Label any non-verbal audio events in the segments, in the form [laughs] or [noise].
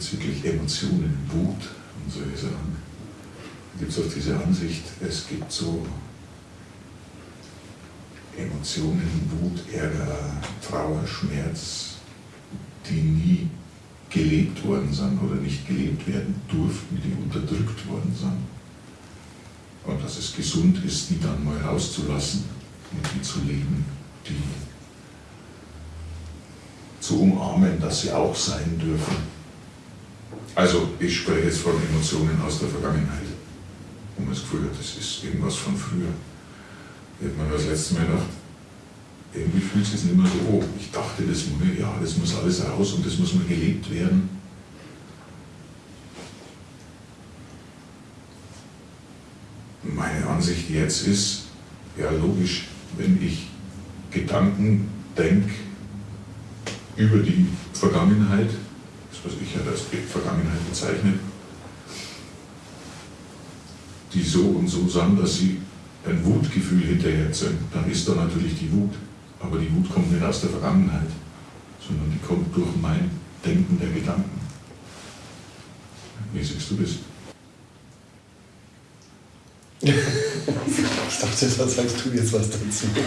bezüglich Emotionen, Wut und solche Sachen. Da gibt es auch diese Ansicht, es gibt so Emotionen, Wut, Ärger, Trauer, Schmerz, die nie gelebt worden sind oder nicht gelebt werden durften, die unterdrückt worden sind. Und dass es gesund ist, die dann mal rauszulassen und die zu leben, die zu umarmen, dass sie auch sein dürfen. Also ich spreche jetzt von Emotionen aus der Vergangenheit, man das Gefühl hat, das ist irgendwas von früher. Da hat man das letzte Mal gedacht, irgendwie fühlt es sich nicht mehr so, oh, ich dachte, das, ja, das muss alles raus und das muss mal gelebt werden. Meine Ansicht jetzt ist, ja logisch, wenn ich Gedanken denke über die Vergangenheit, was ich ja als Vergangenheit bezeichne, die so und so sind, dass sie ein Wutgefühl hinterher sind, dann ist da natürlich die Wut. Aber die Wut kommt nicht aus der Vergangenheit, sondern die kommt durch mein Denken der Gedanken. Wie siehst du das? [laughs] ich dachte, da sagst du jetzt was dazu. [laughs]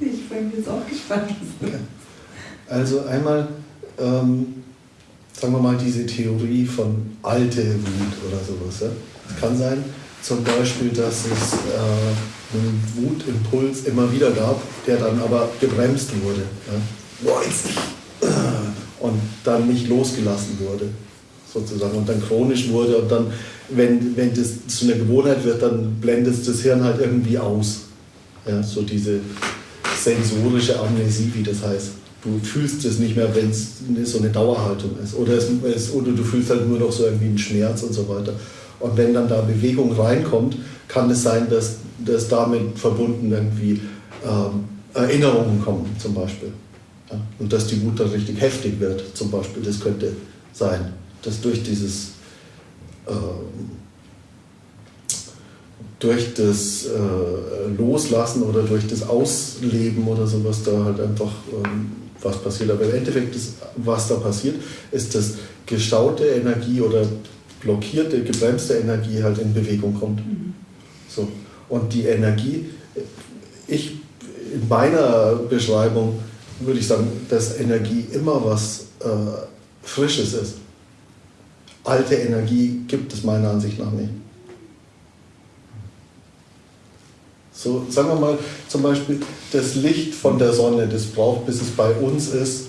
ich bin jetzt auch gespannt. Also einmal, ähm, sagen wir mal, diese Theorie von alte Wut oder sowas. Ja? Es kann sein, zum Beispiel, dass es äh, einen Wutimpuls immer wieder gab, der dann aber gebremst wurde. Ja? Boah, jetzt nicht. Und dann nicht losgelassen wurde, sozusagen. Und dann chronisch wurde. Und dann, wenn, wenn das zu einer Gewohnheit wird, dann blendet das Hirn halt irgendwie aus. Ja? So diese sensorische Amnesie, wie das heißt. Du fühlst es nicht mehr, wenn es so eine Dauerhaltung ist. Oder, es, oder du fühlst halt nur noch so irgendwie einen Schmerz und so weiter. Und wenn dann da Bewegung reinkommt, kann es sein, dass, dass damit verbunden irgendwie ähm, Erinnerungen kommen, zum Beispiel. Ja? Und dass die Wut dann richtig heftig wird, zum Beispiel. Das könnte sein, dass durch dieses äh, durch das äh, Loslassen oder durch das Ausleben oder sowas da halt einfach ähm, was passiert. Aber im Endeffekt, ist, was da passiert, ist, dass gestaute Energie oder blockierte, gebremste Energie halt in Bewegung kommt. Mhm. So. Und die Energie, ich in meiner Beschreibung würde ich sagen, dass Energie immer was äh, Frisches ist. Alte Energie gibt es meiner Ansicht nach nicht. So, sagen wir mal zum Beispiel, das Licht von der Sonne, das braucht, bis es bei uns ist,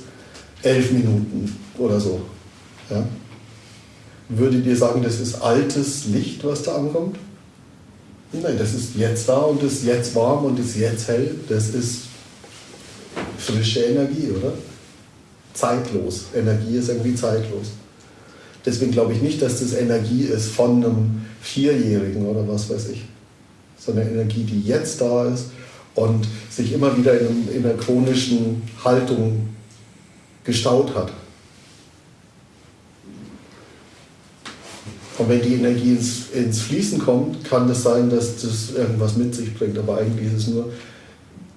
elf Minuten oder so. Ja? Würdet ihr sagen, das ist altes Licht, was da ankommt? Nein, das ist jetzt da und ist jetzt warm und ist jetzt hell. Das ist frische Energie, oder? Zeitlos. Energie ist irgendwie zeitlos. Deswegen glaube ich nicht, dass das Energie ist von einem Vierjährigen oder was weiß ich. Sondern Energie, die jetzt da ist und sich immer wieder in, in einer chronischen Haltung gestaut hat. Und wenn die Energie ins, ins Fließen kommt, kann das sein, dass das irgendwas mit sich bringt. Aber eigentlich ist es nur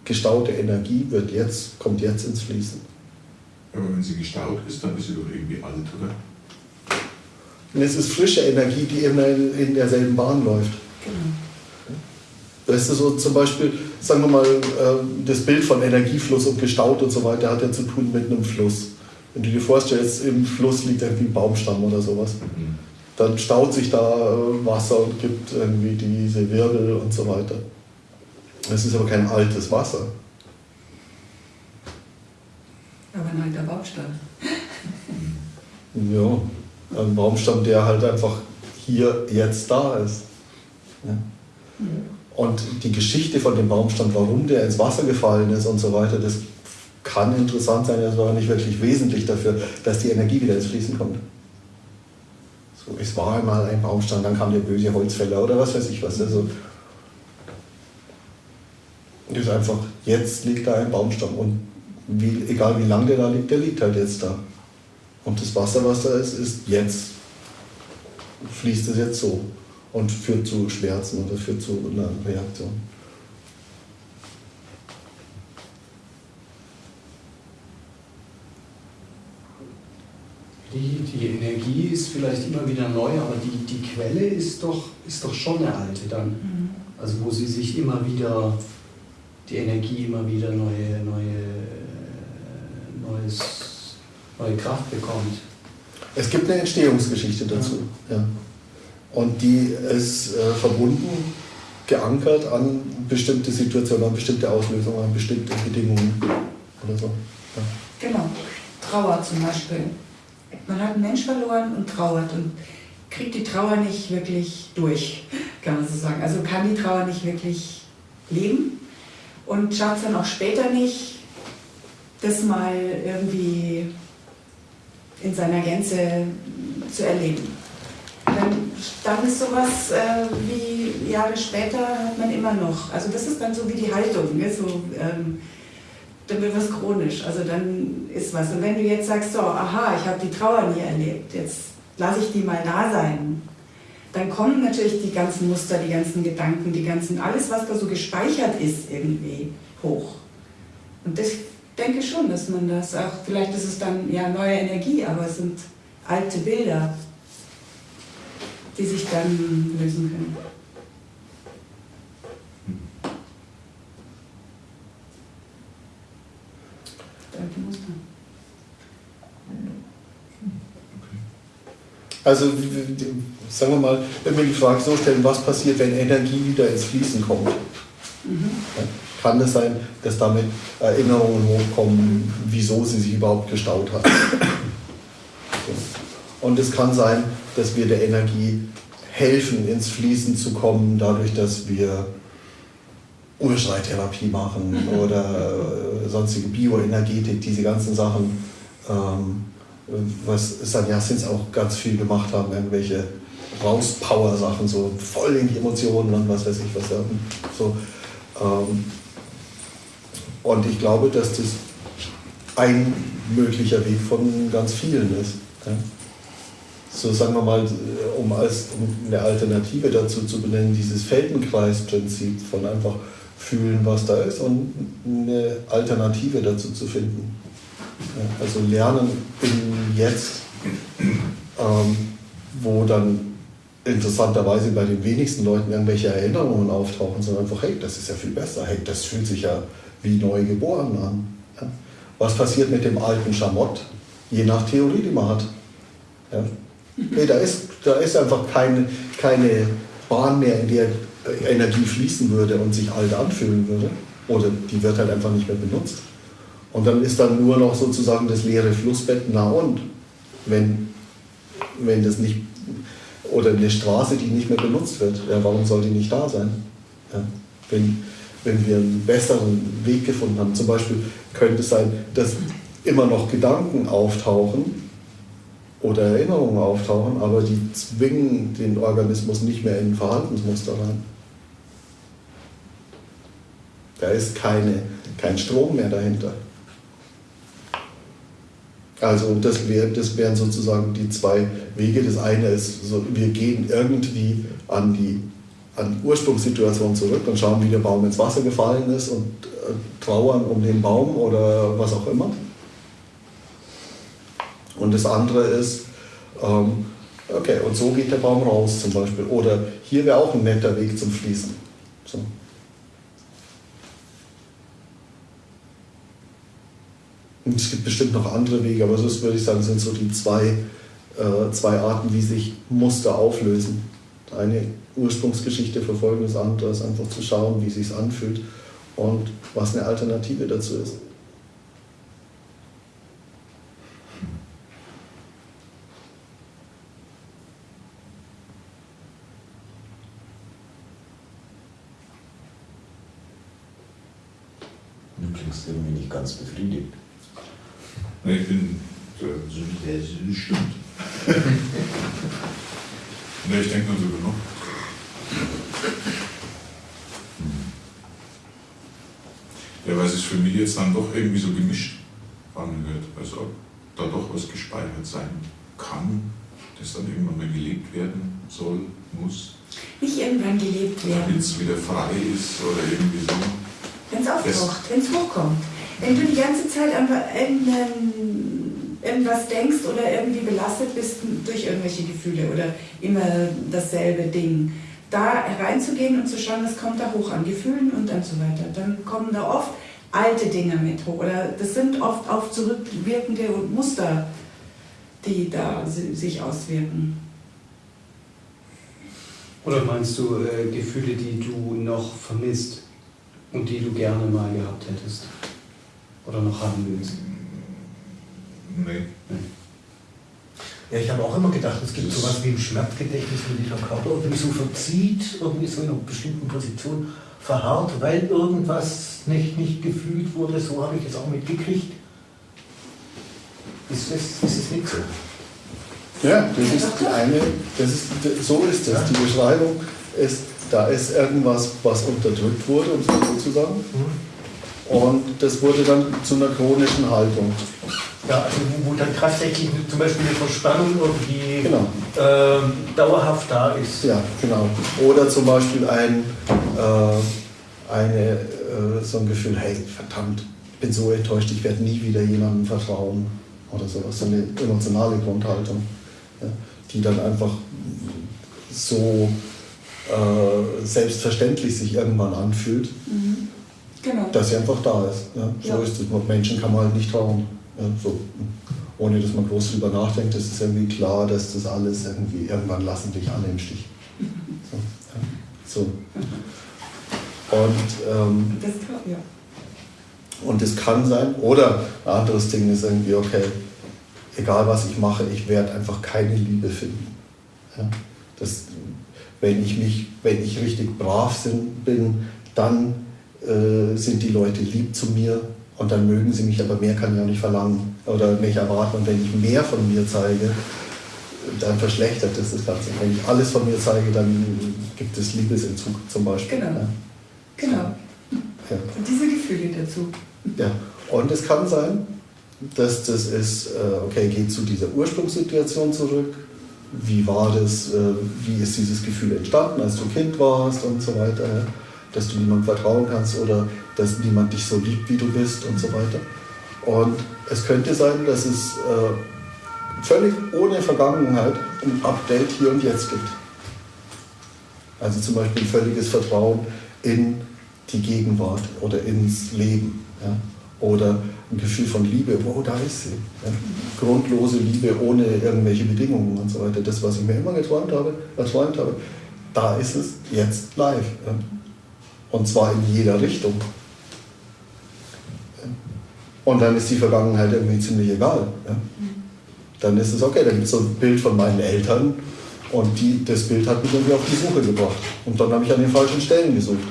gestaute Energie, wird jetzt, kommt jetzt ins Fließen. Aber wenn sie gestaut ist, dann ist sie doch irgendwie alt, oder? Und es ist frische Energie, die immer in derselben Bahn läuft. Genau. Weißt du, so zum Beispiel, sagen wir mal, ähm, das Bild von Energiefluss und gestaut und so weiter hat ja zu tun mit einem Fluss. Wenn du dir vorstellst, im Fluss liegt irgendwie ein Baumstamm oder sowas. Mhm dann staut sich da äh, Wasser und gibt irgendwie diese Wirbel und so weiter. Es ist aber kein altes Wasser. Aber ein alter Baumstamm. ja, ein Baumstamm, der halt einfach hier jetzt da ist. Ja. Mhm. Und die Geschichte von dem Baumstamm, warum der ins Wasser gefallen ist und so weiter, das kann interessant sein, das war nicht wirklich wesentlich dafür, dass die Energie wieder ins Fließen kommt. So, es war einmal ein Baumstamm, dann kam der böse Holzfäller oder was weiß ich was. Also, das ist einfach, jetzt liegt da ein Baumstamm und wie, egal wie lange der da liegt, der liegt halt jetzt da. Und das Wasser, was da ist, ist jetzt, fließt es jetzt so und führt zu Schmerzen oder führt zu einer Reaktion. Die, die Energie ist vielleicht immer wieder neu, aber die, die Quelle ist doch, ist doch schon eine alte dann. Mhm. Also wo sie sich immer wieder, die Energie immer wieder neue, neue, neues, neue Kraft bekommt. Es gibt eine Entstehungsgeschichte dazu. Ja. Und die ist äh, verbunden, geankert an bestimmte Situationen, an bestimmte Auslösungen, an bestimmte Bedingungen oder so. Ja. Genau. Trauer zum Beispiel. Man hat einen Mensch verloren und trauert und kriegt die Trauer nicht wirklich durch, kann man so sagen. Also kann die Trauer nicht wirklich leben und schafft es dann auch später nicht, das mal irgendwie in seiner Gänze zu erleben. Dann, ist sowas äh, wie Jahre später hat man immer noch. Also das ist dann so wie die Haltung. Ne? So, ähm, dann wird was chronisch, also dann ist was. Und wenn du jetzt sagst, so, aha, ich habe die Trauer nie erlebt, jetzt lasse ich die mal da sein, dann kommen natürlich die ganzen Muster, die ganzen Gedanken, die ganzen, alles, was da so gespeichert ist, irgendwie hoch. Und das denke schon, dass man das auch, vielleicht ist es dann ja neue Energie, aber es sind alte Bilder, die sich dann lösen können. Also sagen wir mal, wenn wir die Frage so stellen, was passiert, wenn Energie wieder ins Fließen kommt? Ja, kann es sein, dass damit Erinnerungen hochkommen, wieso sie sich überhaupt gestaut hat? [clears throat] So. Und es kann sein, dass wir der Energie helfen, ins Fließen zu kommen, dadurch, dass wir Urschreittherapie machen oder äh, sonstige Bioenergetik, diese ganzen Sachen. Ähm, was Sannyasins auch ganz viel gemacht haben, irgendwelche Rauspower-Sachen, so voll in die Emotionen und was weiß ich was. So, ähm, und ich glaube, dass das ein möglicher Weg von ganz vielen ist. Ja. So sagen wir mal, um, als, um eine Alternative dazu zu benennen, dieses Feldenkreisprinzip von einfach fühlen, was da ist und eine Alternative dazu zu finden. Also lernen im Jetzt, ähm, wo dann interessanterweise bei den wenigsten Leuten irgendwelche Erinnerungen auftauchen, sondern einfach, hey, das ist ja viel besser, hey, das fühlt sich ja wie neu geboren an. Ja. Was passiert mit dem alten Schamott? Je nach Theorie, die man hat. Ja. Nee, da, ist, da ist einfach keine, keine Bahn mehr, in der Energie fließen würde und sich alt anfühlen würde. Oder die wird halt einfach nicht mehr benutzt. Und dann ist dann nur noch sozusagen das leere Flussbett, na und? Wenn, wenn das nicht, oder eine Straße, die nicht mehr benutzt wird, ja, warum soll die nicht da sein? Ja, wenn, wenn wir einen besseren Weg gefunden haben, zum Beispiel könnte es sein, dass immer noch Gedanken auftauchen oder Erinnerungen auftauchen, aber die zwingen den Organismus nicht mehr in ein Verhaltensmuster rein. Da ist keine, kein Strom mehr dahinter. Also das, wär, das wären sozusagen die zwei Wege. Das eine ist, so, wir gehen irgendwie an die, an Ursprungssituation zurück und schauen, wie der Baum ins Wasser gefallen ist und äh, trauern um den Baum oder was auch immer. Und das andere ist, ähm, okay, und so geht der Baum raus zum Beispiel. Oder hier wäre auch ein netter Weg zum Fließen. So. Und es gibt bestimmt noch andere Wege, aber das würde ich sagen, sind so die zwei, äh, zwei Arten, wie sich Muster auflösen. Eine Ursprungsgeschichte verfolgen, das andere ist einfach zu schauen, wie es sich anfühlt und was eine Alternative dazu ist. Du klingst irgendwie nicht ganz befriedigt. Ich bin so der das stimmt. [laughs] nee, ich denke nur drüber noch. Ja, weil es für mich jetzt dann doch irgendwie so gemischt angehört. Also ob da doch was gespeichert sein kann, das dann irgendwann mal gelebt werden soll, muss, Nicht irgendwann gelebt damit werden, es wieder frei ist oder irgendwie so. wenn es auftaucht, wenn es hochkommt. Wenn du die ganze Zeit irgendeinen irgendwas denkst oder irgendwie belastet bist durch irgendwelche Gefühle oder immer dasselbe Ding. Da reinzugehen und zu schauen, was kommt da hoch an Gefühlen und dann so weiter. Dann kommen da oft alte Dinge mit hoch oder das sind oft auf zurückwirkende Muster, die da sich auswirken. Oder meinst du äh, Gefühle, die du noch vermisst und die du gerne mal gehabt hättest? Oder noch haben willst? Nee. nee. Ja, ich habe auch immer gedacht, es gibt sowas wie ein Schmerzgedächtnis, wenn sich der Körper irgendwie so verzieht, irgendwie so in einer bestimmten Position verharrt, weil irgendwas nicht, nicht gefühlt wurde. So habe ich es auch mitgekriegt. Ist es, ist es nicht so? Ja, das ist die eine, das ist, so ist es. Die Beschreibung ist, da ist irgendwas, was unterdrückt wurde, um es mal so zu sagen. Und das wurde dann zu einer chronischen Haltung. Ja, also wo, wo dann tatsächlich zum Beispiel eine Verspannung irgendwie Genau. ähm, dauerhaft da ist. Ja, genau. Oder zum Beispiel ein, äh, eine, äh, so ein Gefühl, hey, verdammt, ich bin so enttäuscht, ich werde nie wieder jemandem vertrauen. Oder sowas, so eine emotionale Grundhaltung, ja, die dann einfach so äh, selbstverständlich sich irgendwann anfühlt, Mhm. Genau. dass sie einfach da ist. Ja. So Ja. ist es. Menschen kann man halt nicht trauen. Ja, so. Ohne dass man groß drüber nachdenkt, ist es irgendwie klar, dass das alles irgendwie, irgendwann lassen dich alle im Stich. So. So. Und, ähm, Das kann, ja. und es kann sein, oder ein anderes Ding ist irgendwie, okay, egal was ich mache, ich werde einfach keine Liebe finden. Ja? Das, wenn ich mich, wenn ich richtig brav bin, dann äh, sind die Leute lieb zu mir und dann mögen sie mich, aber mehr kann ich auch nicht verlangen oder nicht erwarten. Und wenn ich mehr von mir zeige, dann verschlechtert das das Ganze. Wenn ich alles von mir zeige, dann gibt es Liebesentzug zum Beispiel. Genau. Ja. Genau. Ja. Und diese Gefühle dazu. Ja, und es kann sein, dass das ist, äh, okay, geht zu dieser Ursprungssituation zurück. Wie war das, äh, wie ist dieses Gefühl entstanden, als du Kind warst und so weiter, ja? Dass du niemandem vertrauen kannst oder dass niemand dich so liebt, wie du bist und so weiter. Und es könnte sein, dass es äh, völlig ohne Vergangenheit ein Update hier und jetzt gibt. Also zum Beispiel ein völliges Vertrauen in die Gegenwart oder ins Leben. Ja? Oder ein Gefühl von Liebe, wow, da ist sie. Ja? Grundlose Liebe ohne irgendwelche Bedingungen und so weiter. Das, was ich mir immer geträumt habe, erträumt habe, da ist es jetzt live. Ja? Und zwar in jeder Richtung. Und dann ist die Vergangenheit irgendwie ziemlich egal. Ja? Dann ist es okay, da gibt es so ein Bild von meinen Eltern und die, das Bild hat mich irgendwie auf die Suche gebracht. Und dann habe ich an den falschen Stellen gesucht.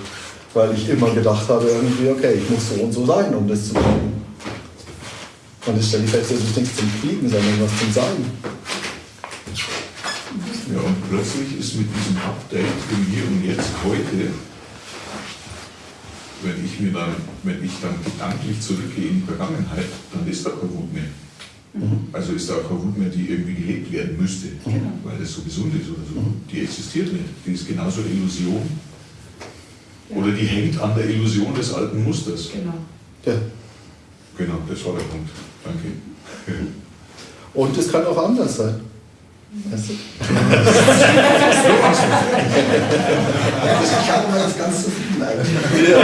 Weil ich immer gedacht habe, irgendwie, okay, ich muss so und so sein, um das zu kriegen. Und jetzt stelle ich fest, das ist nichts zum Kriegen, sondern was zum Sein. Ja, und plötzlich ist mit diesem Update im Hier und Jetzt heute, wenn ich mir dann, wenn ich dann gedanklich zurückgehe in die Vergangenheit, dann ist da keine Wut mehr. Also ist da keine Wut mehr, die irgendwie gelebt werden müsste, Genau. weil das so gesund ist oder so. Die existiert nicht. Die ist genauso eine Illusion. Ja. Oder die hängt an der Illusion des alten Musters. Genau. Ja. Genau, das war der Punkt. Danke. Und es kann auch anders sein. Weißt du? Ich habe mal das ganz zufrieden eigentlich. Ja,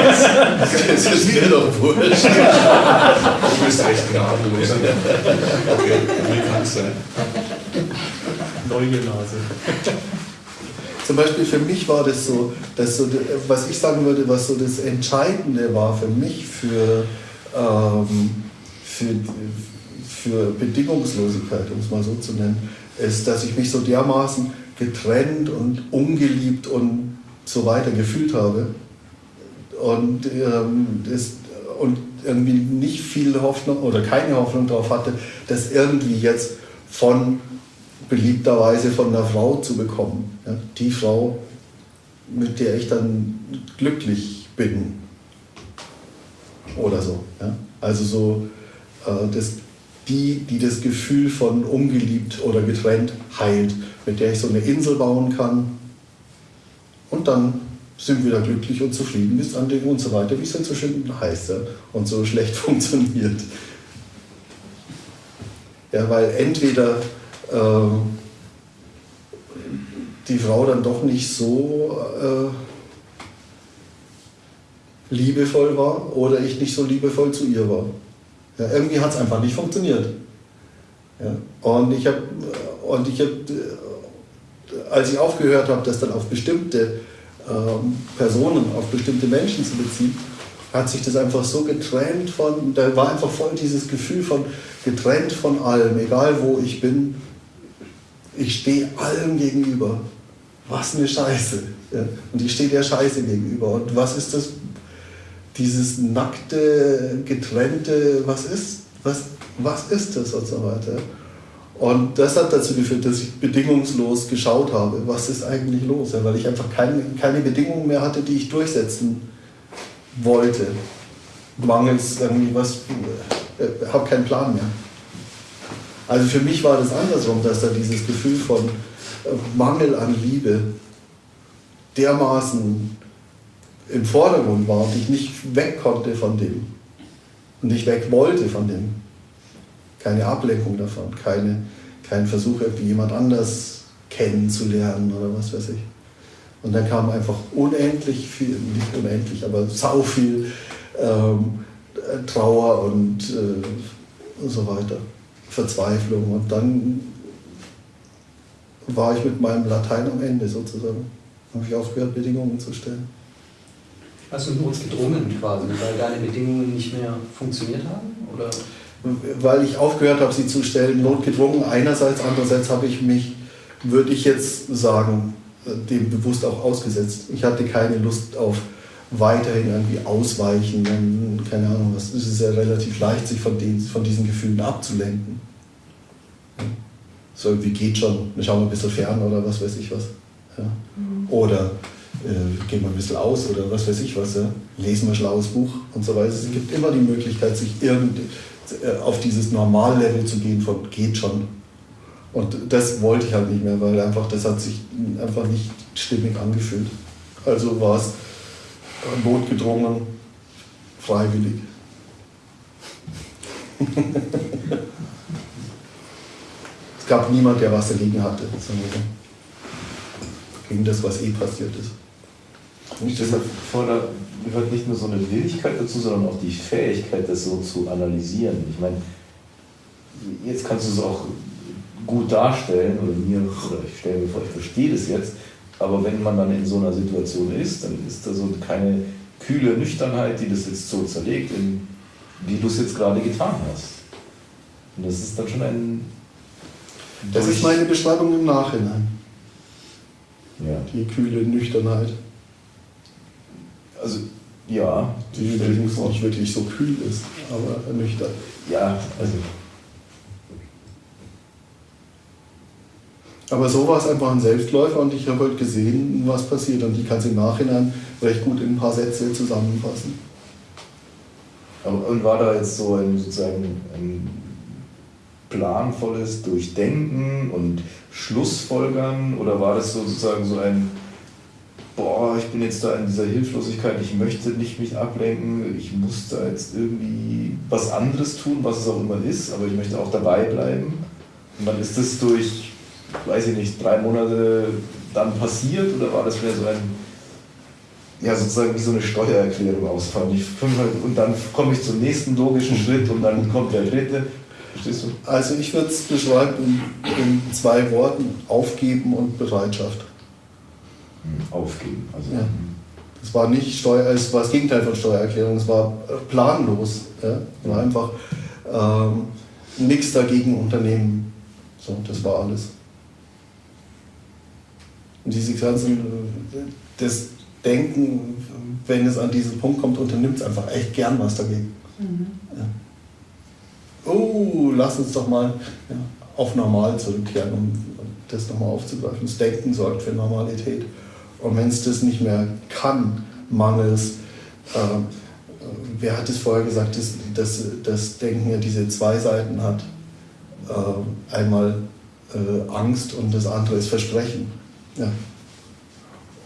das ist mir doch wurscht. Du bist recht gnadenlos. Okay, wie kann es sein? Neue Nase. Zum Beispiel für mich war das so, dass so, was ich sagen würde, was so das Entscheidende war für mich für, ähm, für, für Bedingungslosigkeit, um es mal so zu nennen, ist, dass ich mich so dermaßen getrennt und ungeliebt und so weiter gefühlt habe und, ähm, das, und irgendwie nicht viel Hoffnung oder keine Hoffnung darauf hatte, das irgendwie jetzt von beliebterweise von einer Frau zu bekommen. Ja, die Frau, mit der ich dann glücklich bin. Oder so. Ja. Also so, äh, das, die, die das Gefühl von ungeliebt oder getrennt heilt, mit der ich so eine Insel bauen kann. Und dann sind wir da glücklich und zufrieden bis an Dinge und so weiter, wie es dann so schön heißt ja, und so schlecht [laughs] funktioniert. Ja, weil entweder äh, die Frau dann doch nicht so äh, liebevoll war oder ich nicht so liebevoll zu ihr war. Ja, irgendwie hat es einfach nicht funktioniert. Ja, und ich habe, und ich hab, äh, als ich aufgehört habe, das dann auf bestimmte ähm, Personen, auf bestimmte Menschen zu beziehen, hat sich das einfach so getrennt von, da war einfach voll dieses Gefühl von getrennt von allem, egal wo ich bin, ich stehe allem gegenüber. Was eine Scheiße. Ja. Und ich stehe der Scheiße gegenüber. Und was ist das? Dieses nackte, getrennte, was ist, was, was ist das und so weiter. Und das hat dazu geführt, dass ich bedingungslos geschaut habe, was ist eigentlich los, weil ich einfach keine, keine Bedingungen mehr hatte, die ich durchsetzen wollte. Mangels irgendwie was, äh, habe keinen Plan mehr. Also für mich war das andersrum, dass da dieses Gefühl von äh, Mangel an Liebe dermaßen im Vordergrund war und ich nicht weg konnte von dem und nicht weg wollte von dem. Keine Ablenkung davon, keine, kein Versuch, irgendwie jemand anders kennenzulernen oder was weiß ich. Und dann kam einfach unendlich viel, nicht unendlich, aber sau viel ähm, Trauer und, äh, und so weiter. Verzweiflung. Und dann war ich mit meinem Latein am Ende sozusagen. Habe ich aufgehört, Bedingungen zu stellen. Hast du notgedrungen quasi, weil deine Bedingungen nicht mehr funktioniert haben? Oder? Weil ich aufgehört habe, sie zu stellen, notgedrungen einerseits, andererseits habe ich mich, würde ich jetzt sagen, dem bewusst auch ausgesetzt. Ich hatte keine Lust auf weiterhin irgendwie ausweichen, dann, keine Ahnung was. Es ist ja relativ leicht, sich von, den, von diesen Gefühlen abzulenken. So irgendwie geht schon, wir schauen mal ein bisschen fern oder was weiß ich was. Ja. Oder äh, gehen wir ein bisschen aus oder was weiß ich was. Ja. Lesen wir ein schlaues Buch und so weiter. Es gibt immer die Möglichkeit, sich irgend, äh, auf dieses Normallevel zu gehen von geht schon. Und das wollte ich halt nicht mehr, weil einfach das hat sich einfach nicht stimmig angefühlt. Also war es notgedrungen, freiwillig. [laughs] es gab niemand, der was dagegen hatte, gegen das, was eh passiert ist. Und deshalb da gehört nicht nur so eine Willigkeit dazu, sondern auch die Fähigkeit, das so zu analysieren. Ich meine, jetzt kannst du es auch gut darstellen oder mir, oder ich stelle mir vor, ich verstehe das jetzt, aber wenn man dann in so einer Situation ist, dann ist da so keine kühle Nüchternheit, die das jetzt so zerlegt, wie du es jetzt gerade getan hast. Und das ist dann schon ein. Das ist meine Beschreibung im Nachhinein. Ja. Die kühle Nüchternheit. Also, ja. Die übrigens nicht wirklich so kühl ist, aber nüchtern. Ja, also. Aber so war es einfach ein Selbstläufer und ich habe halt gesehen, was passiert und ich kann es im Nachhinein recht gut in ein paar Sätze zusammenfassen. Aber, und war da jetzt so ein sozusagen ein planvolles Durchdenken und Schlussfolgern oder war das sozusagen so ein boah, ich bin jetzt da in dieser Hilflosigkeit, ich möchte nicht mich ablenken, ich muss da jetzt irgendwie was anderes tun, was es auch immer ist, aber ich möchte auch dabei bleiben. Und dann ist das durch weiß ich nicht, drei Monate dann passiert oder war das wieder so ein, ja sozusagen wie so eine Steuererklärung ausfallen? Ich, und dann komme ich zum nächsten logischen Schritt und dann kommt der dritte. Verstehst du? Also ich würde es beschreiben in, zwei Worten, aufgeben und Bereitschaft. Aufgeben, also. Ja. Es war nicht Steuer, es war das Gegenteil von Steuererklärung, es war planlos. Ja? Es war einfach ähm, nichts dagegen unternehmen. So, das war alles. Und diese ganzen, das Denken, wenn es an diesen Punkt kommt, unternimmt es einfach echt gern was dagegen. Mhm. Ja. Oh, lass uns doch mal ja, auf normal zurückkehren, um das nochmal aufzugreifen. Das Denken sorgt für Normalität. Und wenn es das nicht mehr kann, mangels, äh, wer hat es vorher gesagt, dass, dass das Denken ja diese zwei Seiten hat. Äh, einmal äh, Angst und das andere ist Versprechen. Ja.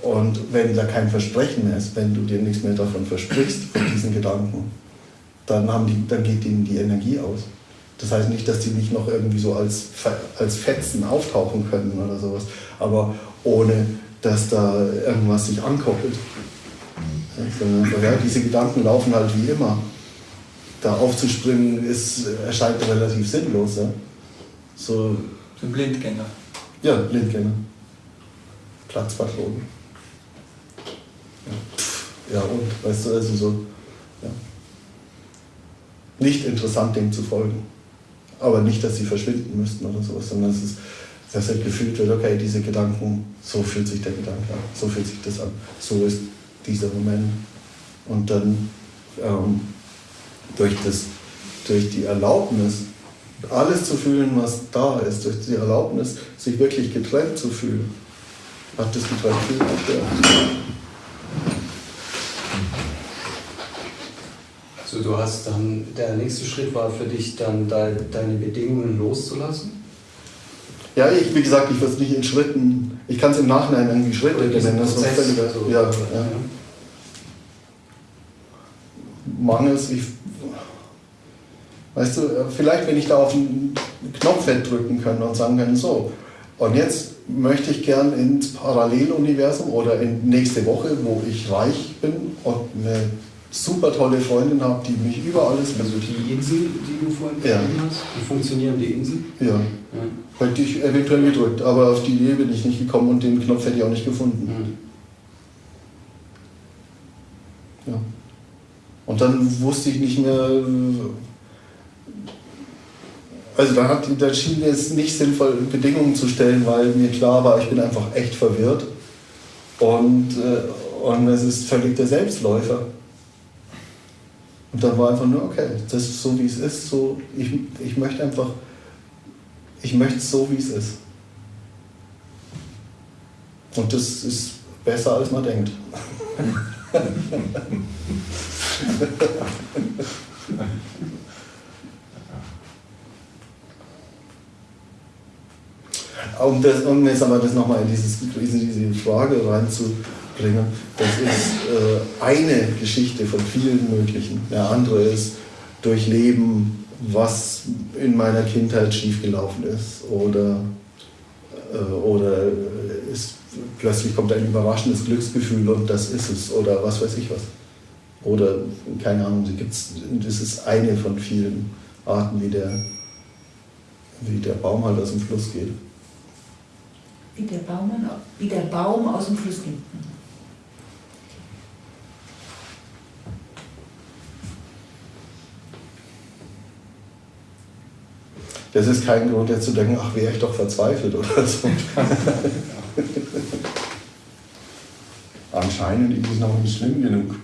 Und wenn da kein Versprechen mehr ist, wenn du dir nichts mehr davon versprichst, von diesen Gedanken, dann, haben die, dann geht ihnen die Energie aus. Das heißt nicht, dass die nicht noch irgendwie so als, als Fetzen auftauchen können oder sowas, aber ohne, dass da irgendwas sich ankoppelt. Ja, diese Gedanken laufen halt wie immer. Da aufzuspringen ist, erscheint relativ sinnlos. Ja? So, So ein Blindgänger. ja, Blindgänger. Platzpatronen. Ja. Ja, und, weißt du, also so. Ja. Nicht interessant, dem zu folgen. Aber nicht, dass sie verschwinden müssten oder sowas, sondern es ist, dass halt gefühlt wird, okay, diese Gedanken, so fühlt sich der Gedanke an, so fühlt sich das an, so ist dieser Moment. Und dann ähm, durch, das, durch die Erlaubnis, alles zu fühlen, was da ist, durch die Erlaubnis, sich wirklich getrennt zu fühlen, hat das getrennt viel aufgehört. So, du hast dann, der nächste Schritt war für dich dann de, deine Bedingungen loszulassen? Ja, ich, wie gesagt, ich würde es nicht in Schritten, ich kann es im Nachhinein irgendwie Schritte Oder diesen nennen, das ist Prozess, völliger, so, ja, ja. Mangels, ich, weißt du, vielleicht wenn ich da auf einen Knopf hätte drücken können und sagen können, so, und jetzt möchte ich gern ins Paralleluniversum oder in nächste Woche, wo ich reich bin und eine super tolle Freundin habe, die mich über alles Also die Insel, die du vorhin Ja. hast, wie funktionieren die Inseln? Ja, Ja. Hätte ich eventuell gedrückt, aber auf die Idee bin ich nicht gekommen und den Knopf hätte ich auch nicht gefunden. Mhm. Ja. Und dann wusste ich nicht mehr. Also da, hat, da schien es nicht sinnvoll, Bedingungen zu stellen, weil mir klar war, ich bin einfach echt verwirrt. Und, äh, und es ist völlig der Selbstläufer. Und dann war einfach nur, okay, das ist so wie es ist. So, ich, ich möchte einfach, ich möchte es so wie es ist. Und das ist besser als man denkt. [laughs] Um, das, um jetzt aber das nochmal in dieses, diese, Frage reinzubringen, das ist äh, eine Geschichte von vielen möglichen. Der andere ist durchleben, was in meiner Kindheit schiefgelaufen ist oder, äh, oder ist, plötzlich kommt ein überraschendes Glücksgefühl und das ist es oder was weiß ich was. Oder keine Ahnung, gibt's, das ist eine von vielen Arten, wie der, wie der Baum halt aus dem Fluss geht. Wie der, Baum, wie der Baum aus dem Fluss geht. Das ist kein Grund, jetzt zu denken, ach, wäre ich doch verzweifelt oder so. [laughs] Anscheinend ist es noch nicht schlimm genug.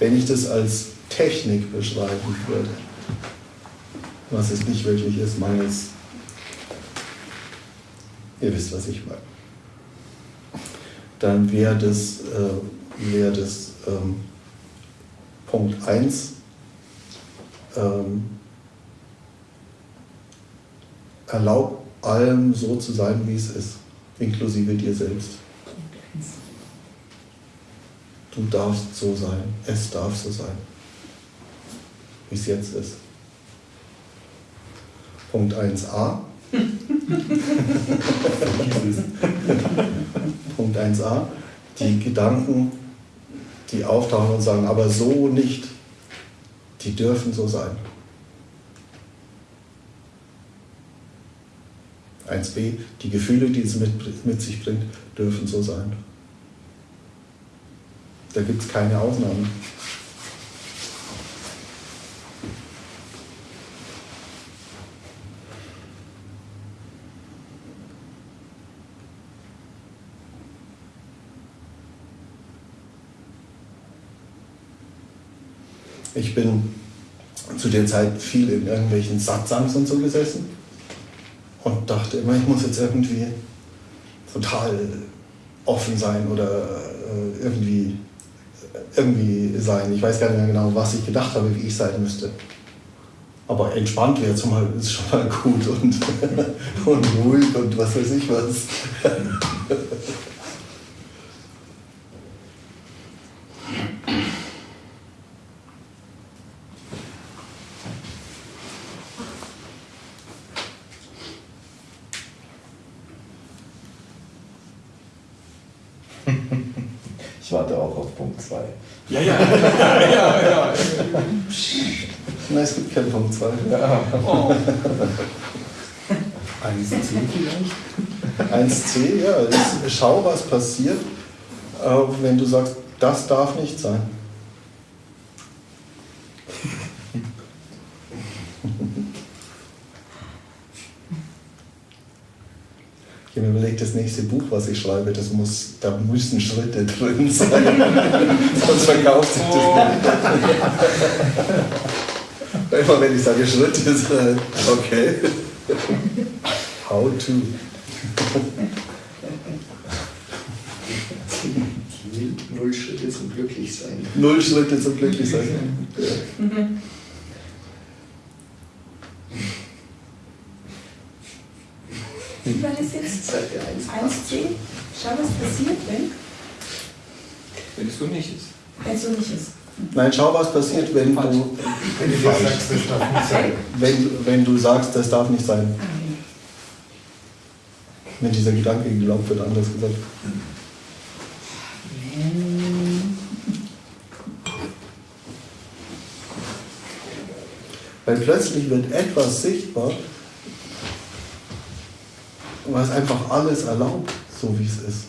Wenn ich das als Technik beschreiben würde, was es nicht wirklich ist, mangels, ihr wisst, was ich meine, dann wäre das, äh, wär das ähm, Punkt 1, ähm, erlaub allem so zu sein, wie es ist, inklusive dir selbst. Du darfst so sein, es darf so sein, wie es jetzt ist. Punkt 1a. Punkt 1a. Die Gedanken, die auftauchen und sagen, aber so nicht, die dürfen so sein. 1b. Die Gefühle, die es mit, mit sich bringt, dürfen so sein. Da gibt es keine Ausnahmen. Ich bin zu der Zeit viel in irgendwelchen Satsangs und so gesessen und dachte immer, ich muss jetzt irgendwie total offen sein oder äh, irgendwie irgendwie sein. Ich weiß gar nicht mehr genau, was ich gedacht habe, wie ich sein müsste. Aber entspannt wäre zum ist schon mal gut und, [laughs] und ruhig und was weiß ich was. [laughs] Ich warte auch auf Punkt 2. [laughs] Ja, ja, ja, ja, ja. Nein, es gibt keinen Punkt 2. Oh. 1C vielleicht? 1c, ja, schau, was passiert, äh, wenn du sagst, das darf nicht sein. Habe mir überlegt, das nächste Buch, was ich schreibe, das muss, da müssen Schritte [laughs] drin sein. Sonst verkauft sich das nicht. Immer wenn ich sage Schritte, ist halt, okay. How to. Null Schritte zum Glücklichsein. Null Schritte zum Glücklichsein. Ja. Wie war das jetzt? Seite 1. 1c? Schau, was passiert, wenn Wenn es so nicht ist. wenn es so nicht ist. Nein, schau, was passiert, wenn du, Wenn du sagst, das darf nicht sein. wenn, wenn du sagst, das darf nicht sein. Ah. Wenn dieser Gedanke geglaubt wird, anders gesagt. Wenn Weil plötzlich wird etwas sichtbar, was einfach alles erlaubt, so wie es ist.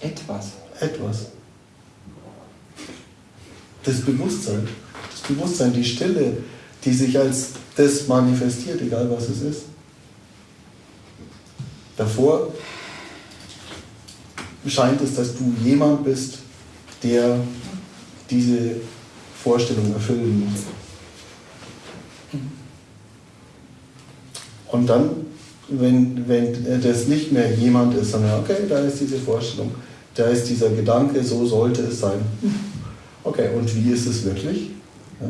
Etwas. Etwas. Das Bewusstsein. Das Bewusstsein, die Stille, die sich als das manifestiert, egal was es ist. Davor scheint es, dass du jemand bist, der diese Vorstellung erfüllen muss. Und dann, wenn, wenn das nicht mehr jemand ist, sondern okay, da ist diese Vorstellung, da ist dieser Gedanke, so sollte es sein. Okay, und wie ist es wirklich? Ja.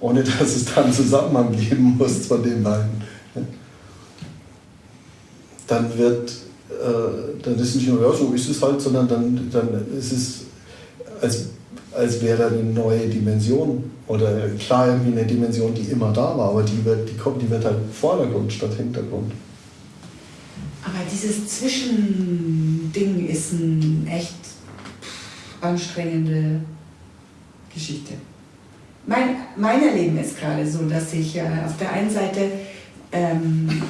Ohne dass es dann Zusammenhang geben muss von den beiden. Ja. Dann wird, äh, dann ist es nicht nur, ja, so ist es halt, sondern dann, dann ist es, als, als wäre da eine neue Dimension. Oder klar irgendwie eine Dimension, die immer da war, aber die wird, die kommt, die wird halt Vordergrund statt Hintergrund. Aber dieses Zwischending ist eine echt anstrengende Geschichte. Mein, mein Erleben ist gerade so, dass ich äh, auf der einen Seite ähm,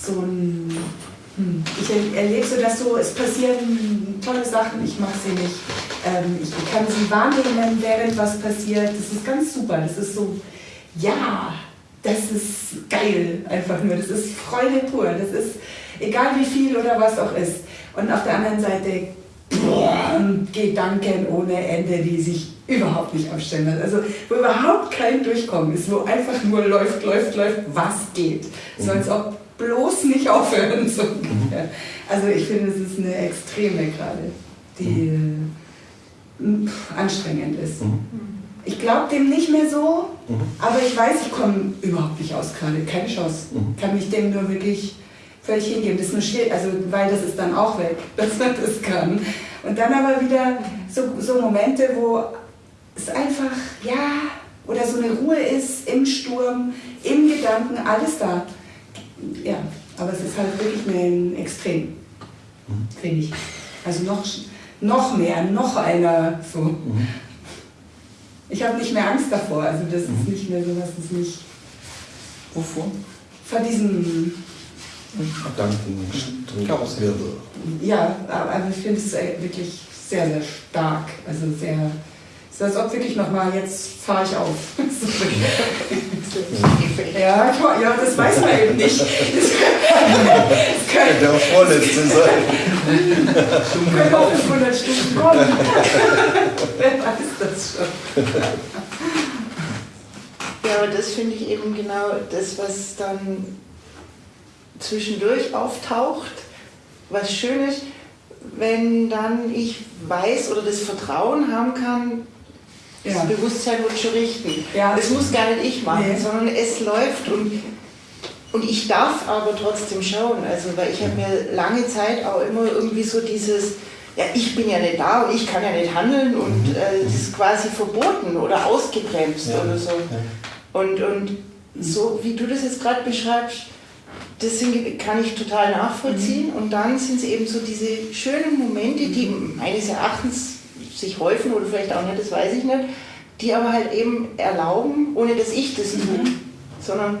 so ein. Hm, ich er- erlebe so, dass so, es passieren tolle Sachen, ich mache sie nicht. Ähm, ich kann sie wahrnehmen, während was passiert. Das ist ganz super. Das ist so, ja, das ist geil, einfach nur. Das ist Freude pur. Das ist egal wie viel oder was auch ist. Und auf der anderen Seite boah, Gedanken ohne Ende, die sich überhaupt nicht abstellen lassen. Also wo überhaupt kein Durchkommen ist, wo einfach nur läuft, läuft, läuft, was geht. So als ob bloß nicht aufhören. So. Also ich finde, es ist eine Extreme gerade, die pff, anstrengend ist. Ich glaube dem nicht mehr so, Mhm. aber ich weiß, ich komme überhaupt nicht aus gerade, keine Chance. Mhm. Kann mich dem nur wirklich völlig hingeben. Das ist nur schwierig, also weil das ist dann auch weg, [laughs] dass man das kann. Und dann aber wieder so, so Momente, wo es einfach, ja, oder so eine Ruhe ist im Sturm, im Gedanken, alles da. Ja, aber es ist halt wirklich ein Extrem, finde ich. Also noch, noch mehr, noch einer so. Ich habe nicht mehr Angst davor, also das ist nicht mehr so, was es nicht Wovor? vor diesem Gedankenwirbel. Ja, aber ich finde es wirklich sehr, sehr stark. Also sehr, ist als ob wirklich nochmal, jetzt fahre ich auf. [laughs] [laughs] ja, ja, das weiß man eben nicht. Das, [laughs] das Der vorletzte sein. können auch 500 Stunden kommen. Wer weiß das schon. Ja, aber das finde ich eben genau das, was dann zwischendurch auftaucht. Was schön ist, wenn dann ich weiß oder das Vertrauen haben kann, Ja. das Bewusstsein wird schon richten. Ja. Das muss gar nicht ich machen, Nee. sondern es läuft und, und ich darf aber trotzdem schauen. Also, weil ich habe mir lange Zeit auch immer irgendwie so dieses, ja, ich bin ja nicht da und ich kann ja nicht handeln und äh, das ist quasi verboten oder ausgebremst Ja. oder so. Und, und so wie du das jetzt gerade beschreibst, das sind, kann ich total nachvollziehen. Und dann sind es eben so diese schönen Momente, die meines Erachtens sich häufen oder vielleicht auch nicht, das weiß ich nicht, die aber halt eben erlauben, ohne dass ich das tue, sondern.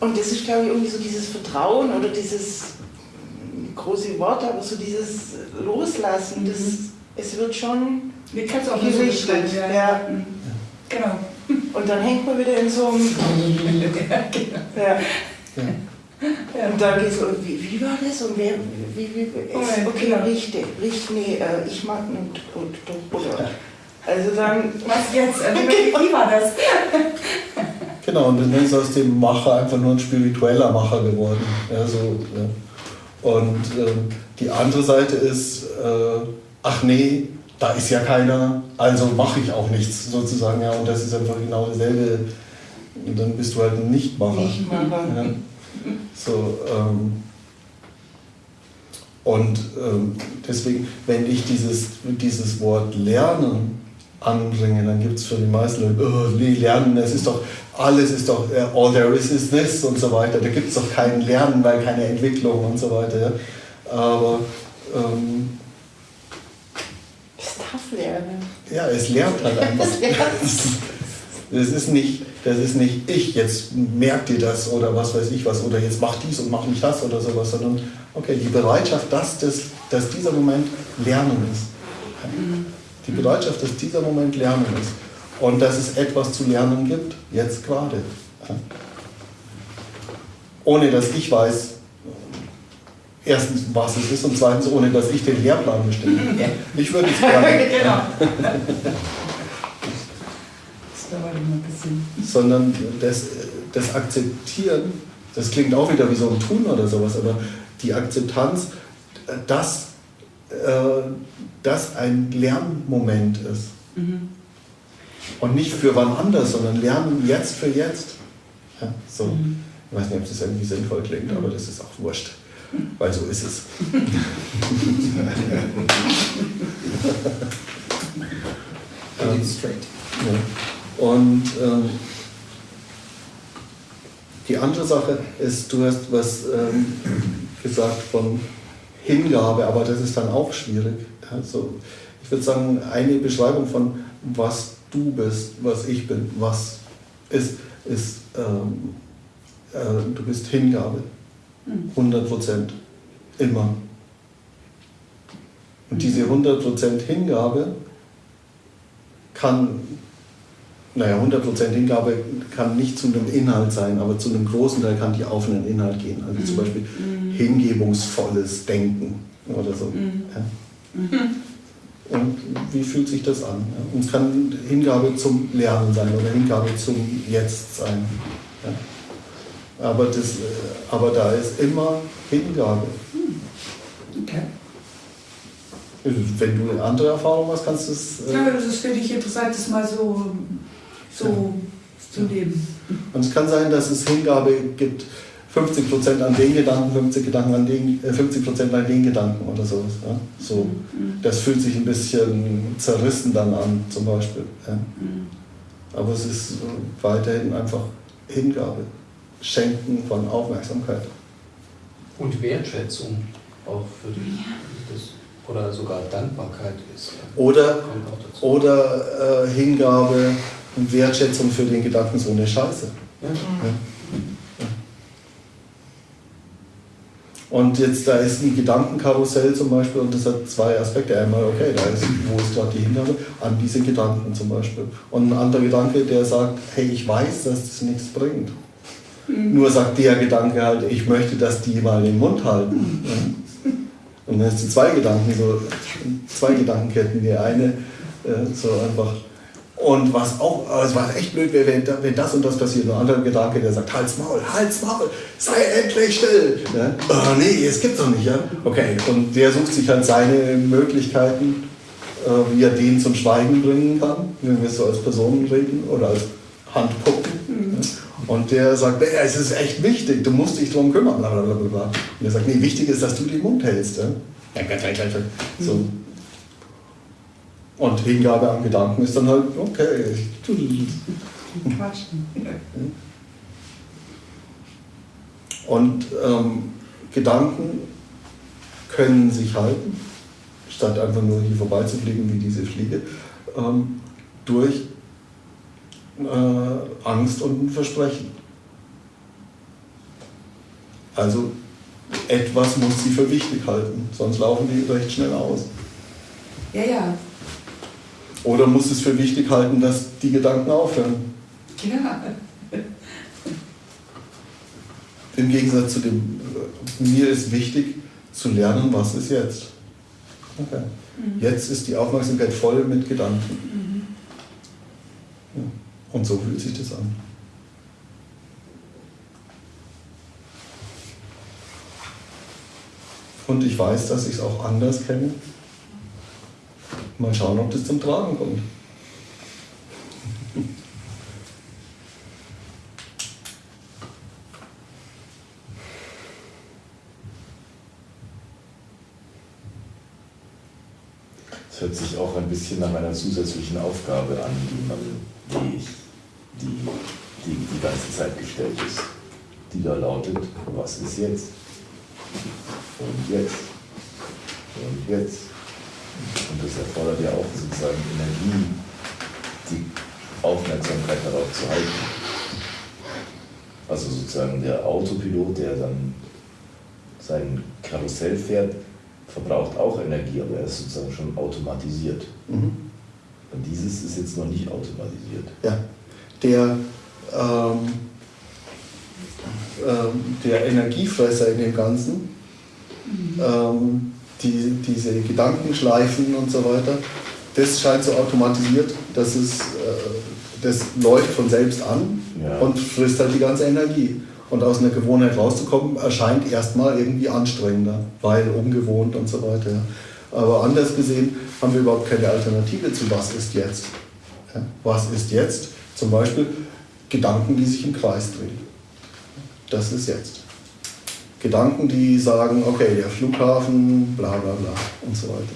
Und das ist, glaube ich, irgendwie so dieses Vertrauen oder dieses große Wort, aber so dieses Loslassen, das, es wird schon Wie kannst du auch so gerichtet. beschreiben, Ja. Mhm. Genau. Und dann hängt man wieder in so einem. [laughs] Ja, genau. Ja. Ja. Und dann geht so, wie, wie war das? Und wer, wie, wie, wie Oh, ist, ja, okay, richte, richte, nee, äh, ich mag und, und, und, oder. Also dann, Was jetzt? Also, wie wie war das? Genau, und dann ist aus dem Macher einfach nur ein spiritueller Macher geworden. Ja, so, ja. Und ähm, die andere Seite ist, äh, ach nee, da ist ja keiner, also mache ich auch nichts sozusagen. Ja, und das ist einfach genau dasselbe. Und dann bist du halt ein Nichtmacher. Nichtmacher. Ja. So, ähm, und ähm, deswegen, wenn ich dieses, dieses Wort Lernen anbringe, dann gibt es für die meisten Leute, oh, Lernen, das ist doch, alles ist doch, äh, all there is is this und so weiter. Da gibt es doch kein Lernen, weil keine Entwicklung und so weiter. Aber ähm, das darf lernen. ja, es lernt halt einfach. [laughs] Das ist nicht, das ist nicht ich, jetzt merkt ihr das oder was weiß ich was oder jetzt mach dies und mach nicht das oder sowas, sondern okay, die Bereitschaft, dass, das, dass dieser Moment Lernen ist. Die Bereitschaft, dass dieser Moment Lernen ist und dass es etwas zu lernen gibt, jetzt gerade. Ohne dass ich weiß, erstens, was es ist und zweitens, ohne dass ich den Lehrplan bestimme. Ich würde es gerne. [laughs] genau. [laughs] Dauert immer ein bisschen. sondern das, das Akzeptieren, das klingt auch wieder wie so ein Tun oder sowas, aber die Akzeptanz, dass äh, das ein Lernmoment ist. Und nicht für wann anders, sondern Lernen jetzt für jetzt. Ja, so. Ich weiß nicht, ob das irgendwie sinnvoll klingt, aber das ist auch wurscht. Weil so ist es. [laughs] Straight. Und ähm, die andere Sache ist, du hast was ähm, gesagt von Hingabe, aber das ist dann auch schwierig. Also ich würde sagen, eine Beschreibung von was du bist, was ich bin, was ist, ist ähm, äh, du bist Hingabe. 100 Prozent. Immer. Und diese 100% Hingabe kann, naja, 100% Hingabe kann nicht zu einem Inhalt sein, aber zu einem großen Teil kann die auf einen Inhalt gehen. Also zum Beispiel hingebungsvolles Denken oder so. Ja. Und wie fühlt sich das an? Ja. Und es kann Hingabe zum Lernen sein oder Hingabe zum Jetzt sein. Ja. Aber, das, äh, aber da ist immer Hingabe. Okay. Wenn du eine andere Erfahrung hast, kannst du es. äh, Ja, das ist für dich interessant, das mal so, so zu leben. Und es kann sein, dass es Hingabe gibt, 50% an den Gedanken, 50 Gedanken an den, äh, 50% an den Gedanken oder sowas. Ja? So, das fühlt sich ein bisschen zerrissen dann an, zum Beispiel. Ja? Aber es ist äh, weiterhin einfach Hingabe, Schenken von Aufmerksamkeit. Und Wertschätzung auch für die, das, oder sogar Dankbarkeit ist. Oder, kommt auch dazu. oder äh, Hingabe und Wertschätzung für den Gedanken, so eine Scheiße. Ja. Und jetzt, da ist ein Gedankenkarussell zum Beispiel und das hat zwei Aspekte. Einmal, okay, da ist, wo ist gerade die Hingabe? An diese Gedanken zum Beispiel. Und ein anderer Gedanke, der sagt, hey, ich weiß, dass das nichts bringt. Nur sagt der Gedanke halt, ich möchte, dass die mal den Mund halten. Ja. Und dann hast du zwei Gedanken, so zwei Gedankenketten. Die eine, äh, so einfach, Und was auch, also was echt blöd wäre, wenn, wenn das und das passiert. Ein anderer Gedanke, der sagt, Hals Maul, Hals Maul, sei endlich still. Ja? Oh, nee, es gibt doch nicht, ja? Okay, und der sucht sich halt seine Möglichkeiten, äh, wie er den zum Schweigen bringen kann, wenn wir so als Personen reden oder als Handpuppen. Ja? Und der sagt, nee, es ist echt wichtig, du musst dich drum kümmern, bla bla bla bla. Und der sagt, nee, wichtig ist, dass du den Mund hältst. Ja? Gleich. So. Und Hingabe an Gedanken ist dann halt, okay. Und ähm, Gedanken können sich halten, statt einfach nur hier vorbeizufliegen wie diese Fliege, ähm, durch äh, Angst und Versprechen. Also etwas muss sie für wichtig halten, sonst laufen die recht schnell aus. Ja, ja, Oder muss es für wichtig halten, dass die Gedanken aufhören. ja. Im Gegensatz zu dem, mir ist wichtig zu lernen, was ist jetzt. Okay. Jetzt ist die Aufmerksamkeit voll mit Gedanken. Ja. Und so fühlt sich das an. Und ich weiß, dass ich es auch anders kenne. Mal schauen, ob das zum Tragen kommt. Es hört sich auch ein bisschen nach einer zusätzlichen Aufgabe an, die man, die, die, die die ganze Zeit gestellt ist. Die da lautet, was ist jetzt? Und jetzt? Und jetzt? Und das erfordert ja auch sozusagen Energie, die Aufmerksamkeit darauf zu halten. Also sozusagen der Autopilot, der dann sein Karussell fährt, verbraucht auch Energie, aber er ist sozusagen schon automatisiert. Mhm. Und dieses ist jetzt noch nicht automatisiert. Ja, der, ähm, ähm, der Energiefresser in dem Ganzen, ähm, die, diese Gedankenschleifen und so weiter, das scheint so automatisiert, dass es, äh, das läuft von selbst an Ja. und frisst halt die ganze Energie. Und aus einer Gewohnheit rauszukommen, erscheint erstmal irgendwie anstrengender, weil ungewohnt und so weiter. ja. Aber anders gesehen haben wir überhaupt keine Alternative zu was ist jetzt. Ja, Was ist jetzt? Zum Beispiel Gedanken, die sich im Kreis drehen. Das ist jetzt. Gedanken, die sagen, okay, der Flughafen, bla bla bla und so weiter.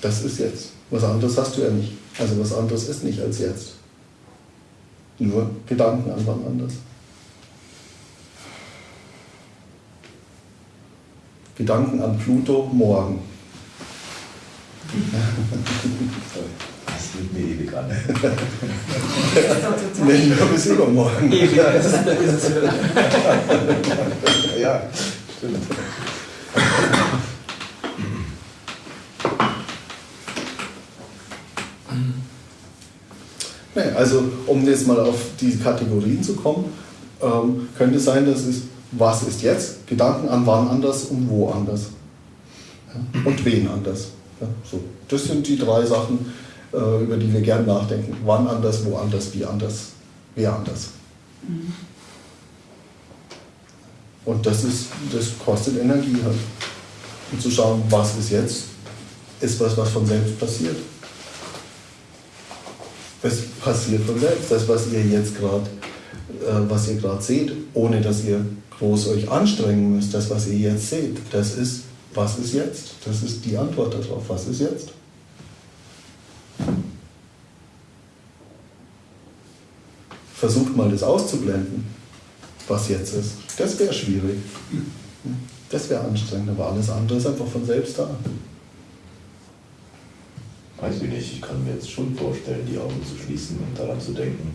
Das ist jetzt. Was anderes hast du ja nicht. Also was anderes ist nicht als jetzt. Nur Gedanken an wann anders. Gedanken an Pluto morgen. [laughs] [laughs] Das wird mir ewig an. [laughs] Das. Nee, nur bis übermorgen. Ja, es ist, es ist, ja, stimmt. Nee, also um jetzt mal auf diese Kategorien zu kommen, ähm, könnte sein, dass es was ist jetzt, Gedanken an wann anders und wo anders. Ja, und wen anders. Ja, so. Das sind die drei Sachen, über die wir gern nachdenken. Wann anders, wo anders, wie anders, wer anders. Und das, ist, das kostet Energie halt. Und zu schauen, was ist jetzt, ist was, was von selbst passiert. Es passiert von selbst. Das, was ihr jetzt gerade, äh, was ihr gerade seht, ohne dass ihr groß euch anstrengen müsst, das, was ihr jetzt seht, das ist, was ist jetzt? Das ist die Antwort darauf. Was ist jetzt? Versucht mal das auszublenden, was jetzt ist. Das wäre schwierig. Das wäre anstrengend, aber alles andere ist einfach von selbst da. Weiß ich nicht, ich kann mir jetzt schon vorstellen, die Augen zu schließen und daran zu denken,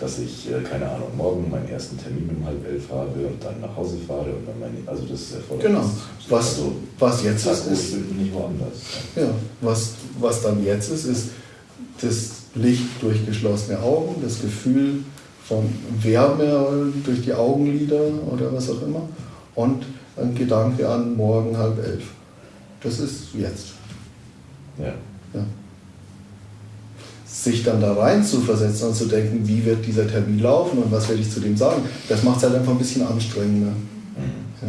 dass ich, äh, keine Ahnung, morgen meinen ersten Termin um halb elf habe und dann nach Hause fahre und dann meine, also das erfordert Genau. das- Was, also, was jetzt ist, ist nicht woanders. Ja, was, was dann jetzt ist, ist das Licht durch geschlossene Augen, das Gefühl von Wärme durch die Augenlider oder was auch immer und ein Gedanke an morgen halb elf. Das ist jetzt. Ja. Ja. sich dann da rein zu versetzen und zu denken, wie wird dieser Termin laufen und was werde ich zu dem sagen, das macht es halt einfach ein bisschen anstrengender. Ja?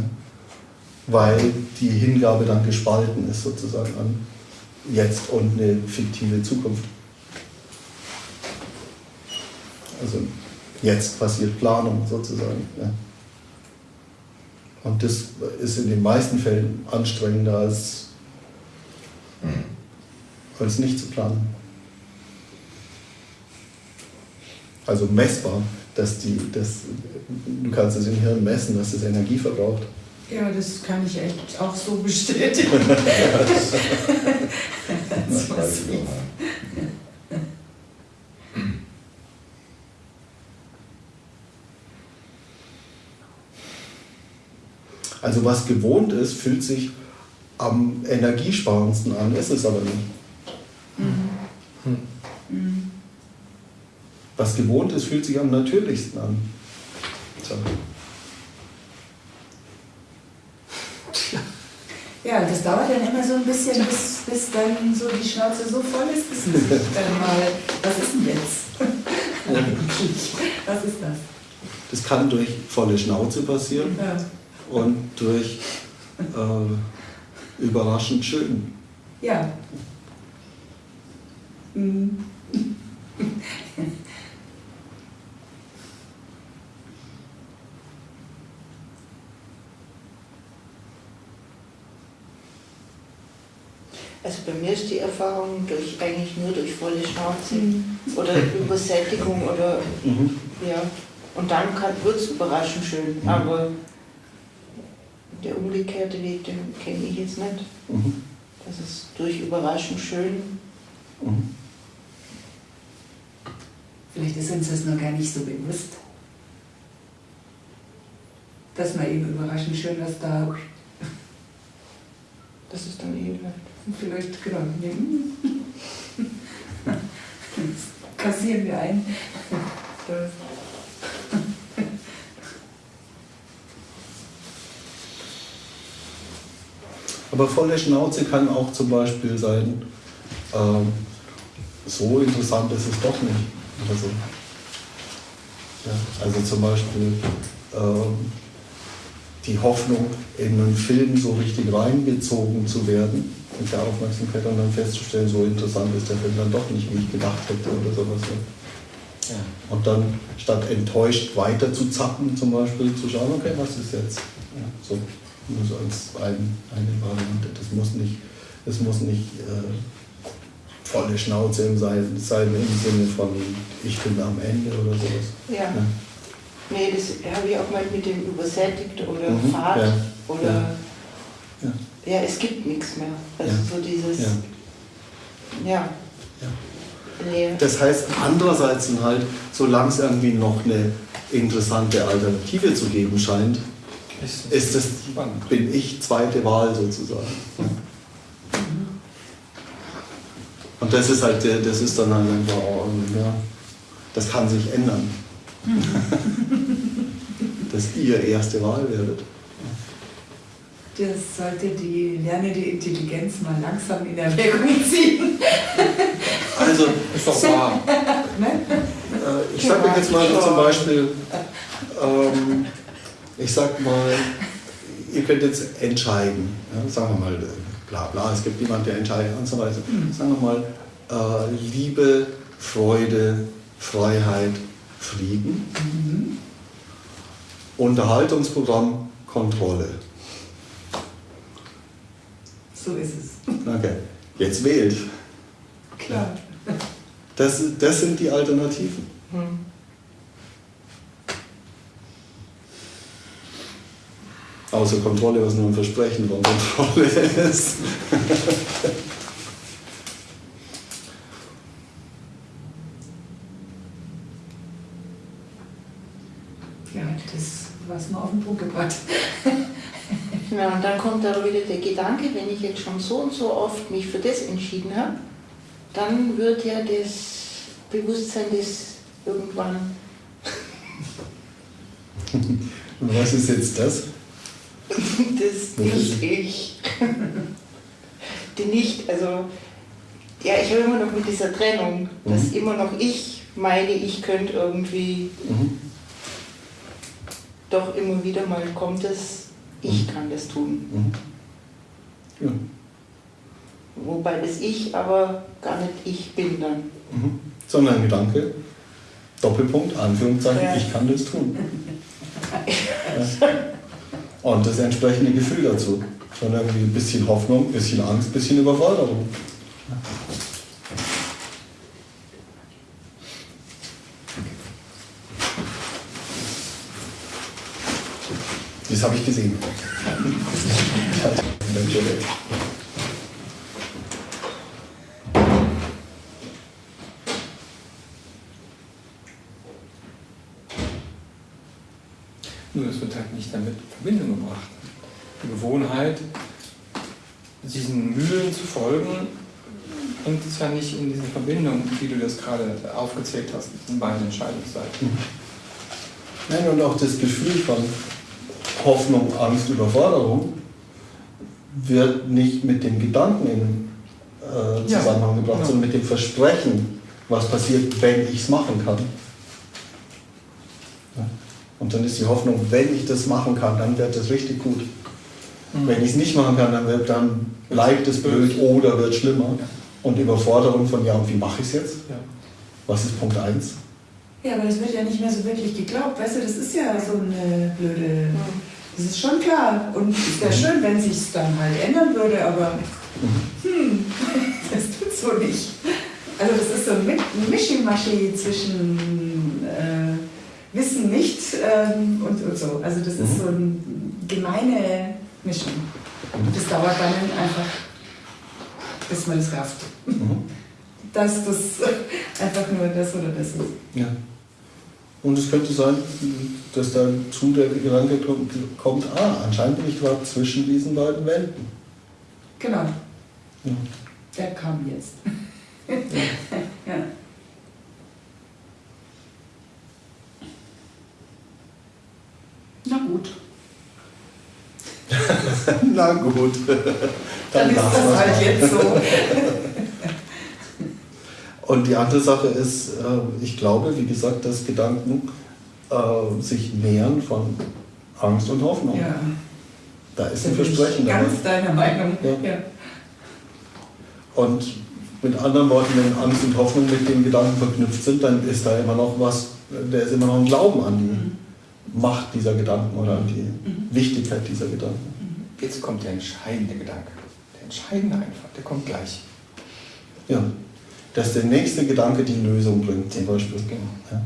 Weil die Hingabe dann gespalten ist sozusagen an jetzt und eine fiktive Zukunft. Also jetzt passiert Planung sozusagen. Ja. Und das ist in den meisten Fällen anstrengender als, als nicht zu planen. Also messbar, dass die, dass, du kannst es im Hirn messen, dass es Energie verbraucht. Ja, das kann ich echt auch so bestätigen. [laughs] [laughs] Das weiß Also was gewohnt ist, fühlt sich am energiesparendsten an, ist es aber nicht. Hm. Was gewohnt ist, fühlt sich am natürlichsten an. So. Ja, das dauert dann immer so ein bisschen, bis, bis dann so die Schnauze so voll ist, bis man sich [laughs] dann mal, was ist denn jetzt? Was ist das? Das kann durch volle Schnauze passieren Ja. Und durch äh, überraschend schön. ja. Mhm. Also bei mir ist die Erfahrung durch, eigentlich nur durch volle Schnauze oder Übersättigung oder Mhm. ja. Und dann wird es überraschend schön. Mhm. Aber der umgekehrte Weg, den kenne ich jetzt nicht. Mhm. Das ist durch überraschend schön. Mhm. Vielleicht ist uns das noch gar nicht so bewusst. Dass man eben überraschend schön was da Das ist dann eh bleibt. vielleicht genau nehmen. [laughs] Das kassieren wir ein. [laughs] Aber volle Schnauze kann auch zum Beispiel sein, ähm, so interessant ist es doch nicht. Oder so. Ja, also zum Beispiel ähm, die Hoffnung, in einen Film so richtig reingezogen zu werden mit der Aufmerksamkeit und dann festzustellen, so interessant ist der Film dann doch nicht, wie ich gedacht hätte oder sowas. Ja. Und dann statt enttäuscht weiter zu zappen, zum Beispiel zu schauen, okay, was ist jetzt? Ja, so, nur so als ein, eine Variante. Das muss nicht, das muss nicht äh, volle Schnauze im sein, sein im Sinne von ich bin am Ende oder sowas. Ja. Ja. Nee, das habe ich auch mal mit dem übersättigt oder Mhm, Fahrt ja, oder ja. ja. Ja. es gibt nichts mehr. Also Ja. so dieses Ja. ja. Ja. Nee. Das heißt, andererseits halt, solange es irgendwie noch eine interessante Alternative zu geben scheint, ist das, bin ich zweite Wahl sozusagen. Und das ist halt, der- das ist dann halt einfach, auch, ja, das kann sich ändern. [laughs] Dass ihr erste Wahl werdet. Das sollte die lernende Intelligenz mal langsam in Erwägung ziehen. Also, Ist doch wahr. [laughs] Ne? Äh, ich sage euch jetzt mal so zum Beispiel, ähm, ich sag mal, ihr könnt jetzt entscheiden, ja, sagen wir mal, bla bla, es gibt jemanden, der entscheidet und so weiter. Sagen wir mal, äh, Liebe, Freude, Freiheit, Frieden, Unterhaltungsprogramm, Kontrolle. So ist es. Okay, jetzt wählt. Klar. Das, das sind die Alternativen. Hm. Außer Kontrolle, was nur ein Versprechen von Kontrolle ist. Ja, das war es mal auf den Punkt gebracht. Ja, [laughs] und dann kommt da wieder der Gedanke, wenn ich jetzt schon so und so oft mich für das entschieden habe, dann wird ja das Bewusstsein des irgendwann, [laughs] Und was ist jetzt das? [laughs] das nicht ich, die nicht, also Ja, ich habe immer noch mit dieser Trennung, dass Mhm. immer noch ich meine, ich könnte irgendwie, Mhm. doch immer wieder mal kommt es, ich kann das tun. Mhm. Ja. Wobei das Ich aber gar nicht ich bin dann. Mhm. Sondern ein Gedanke, Doppelpunkt, Anführungszeichen, Ja. ich kann das tun. [laughs] Ja. Und das entsprechende Gefühl dazu. Schon irgendwie ein bisschen Hoffnung, ein bisschen Angst, ein bisschen Überforderung. Das habe ich gesehen. [laughs] Nur es wird halt nicht damit in Verbindung gebracht. Die Gewohnheit, diesen Mühlen zu folgen, bringt es ja nicht in diese Verbindung, wie du das gerade aufgezählt hast, mit den beiden Entscheidungsseiten. Nein, und auch das Gefühl von Hoffnung, Angst, Überforderung wird nicht mit dem Gedanken in äh, Ja, Zusammenhang gebracht, genau. sondern mit dem Versprechen, was passiert, wenn ich es machen kann. Dann ist die Hoffnung, wenn ich das machen kann, dann wird das richtig gut. Mhm. Wenn ich es nicht machen kann, dann, wird, dann bleibt es blöd oder wird schlimmer. Ja. Und Überforderung von, ja, und wie mache ich es jetzt? Ja. Was ist Punkt 1? Ja, aber das wird ja nicht mehr so wirklich geglaubt. Weißt du, das ist ja so eine blöde. Das ist schon klar. Und es wäre schön, wenn sich es dann halt ändern würde, aber hm, [laughs] das tut so nicht. Also das ist so ein Mi- ein Mischmaschi zwischen äh, Wissen nicht ähm, und, und so. Also das ist so eine gemeine Mischung. Das dauert dann einfach, bis man es rafft. Mhm. Dass das [laughs] einfach nur das oder das ist. Ja. Und es könnte sein, dass dann zu der Gedanke kommt, ah, anscheinend bin ich gerade zwischen diesen beiden Welten. Genau, Ja. der kam jetzt. ja. [laughs] Na gut, [laughs] Na gut. dann, ist lassen das halt jetzt so. [laughs] Und die andere Sache ist, äh, ich glaube, wie gesagt, dass Gedanken äh, sich nähern von Angst und Hoffnung. Ja, Da ist ein Versprechen dabei. ganz deiner Meinung. Ja. Ja. Und mit anderen Worten, wenn Angst und Hoffnung mit dem Gedanken verknüpft sind, dann ist da immer noch was, da ist immer noch ein Glauben an die Macht dieser Gedanken oder an die Wichtigkeit dieser Gedanken. Jetzt kommt der entscheidende Gedanke. Der entscheidende einfach, der kommt gleich. Ja. Dass der nächste Gedanke die Lösung bringt, zum Beispiel. Genau. Ja.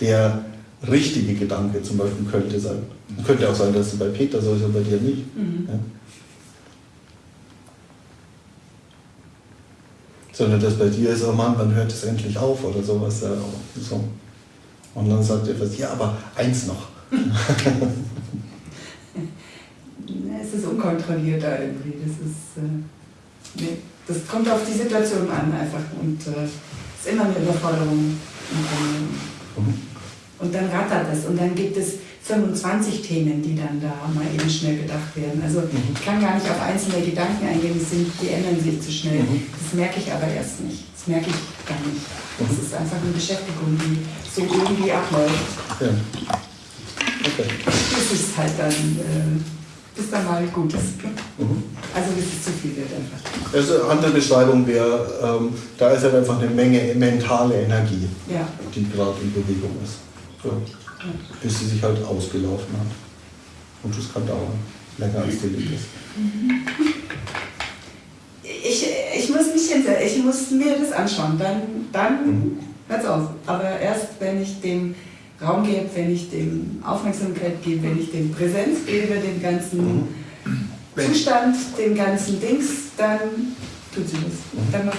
Der richtige Gedanke zum Beispiel könnte sein. Könnte auch sein, dass es bei Peter so ist und bei dir nicht. Mhm. Ja. Sondern dass bei dir ist, oh Mann, wann hört es endlich auf oder sowas. Ja, so. Und dann sagt etwas, ja, aber eins noch. [laughs] Es ist unkontrollierter irgendwie. Das ist. Äh, nee, das kommt auf die Situation an einfach und äh, ist immer eine Überforderung. Und dann, Mhm. und dann rattert es und dann gibt es 25 Themen, die dann da mal eben schnell gedacht werden. Also ich kann gar nicht auf einzelne Gedanken eingehen, die, sind, die ändern sich zu schnell. Mhm. Das merke ich aber erst nicht. Das merke ich gar nicht. Das ist einfach eine Beschäftigung, die so irgendwie abläuft. Ja. Okay. Das ist halt dann, äh, bis dann mal gut ist. Mhm. Also bis es zu viel wird einfach. Also eine andere Beschreibung wäre, ähm, da ist halt einfach eine Menge mentale Energie, Ja. die gerade in Bewegung ist. So. Bis sie sich halt ausgelaufen hat. Und das kann dauern. Länger als die lieb ist. Ich, ich muss mich hinsetzen, ich muss mir das anschauen, dann, dann hört's auf. Aber erst wenn ich dem Raum gebe, wenn ich dem Aufmerksamkeit gebe, wenn ich dem Präsenz gebe, dem ganzen Wenn- Zustand, dem ganzen Dings, dann tut sie das. Dann macht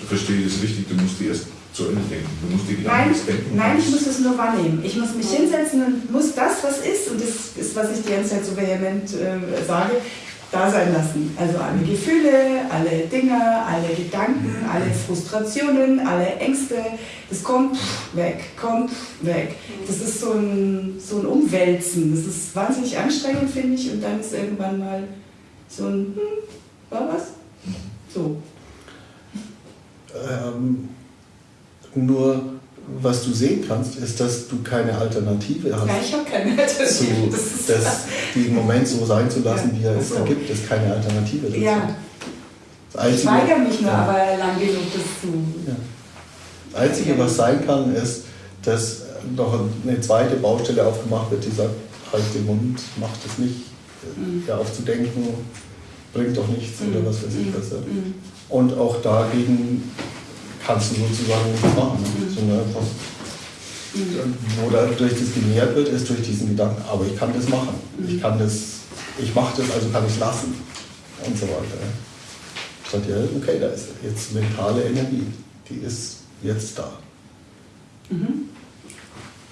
Ich verstehe das richtig, du musst die erst zu Ende denken. Du musst die Gedanken Nein, denken. nein, ich muss es nur wahrnehmen. Ich muss mich hinsetzen und muss das, was ist, und das ist, was ich die ganze Zeit so vehement äh, sage, da sein lassen. Also alle Gefühle, alle Dinge, alle Gedanken, alle Frustrationen, alle Ängste, das kommt weg, kommt weg. Das ist so ein, so ein Umwälzen. Das ist wahnsinnig anstrengend, finde ich, und dann ist irgendwann mal so ein, hm, war was? So. So. Ähm, nur was du sehen kannst, ist, dass du keine Alternative hast. Ja, ich habe keine zu, Alternative. [laughs] Das ist das, diesen Moment so sein zu lassen, Ja, wie er es so. ergibt, ist keine Alternative dazu. ja, Das ich Einzige, weigere mich nur ja, aber lang genug, das zu. ja. Das Einzige, was sein kann, ist, dass noch eine zweite Baustelle aufgemacht wird, die sagt, halt den Mund, mach das nicht. Mhm. Ja, aufzudenken bringt doch nichts oder was weiß ich Mhm. was. Mhm. Und auch dagegen kannst du sozusagen nichts machen. Ne? Mhm. Sondern einfach, Mhm. wo dadurch das genährt wird, ist durch diesen Gedanken, aber ich kann das machen. Mhm. Ich kann das, ich mache das, also kann ich es lassen. Und so weiter. Ich sage, ja, okay, da ist jetzt mentale Energie, die ist jetzt da. Mhm.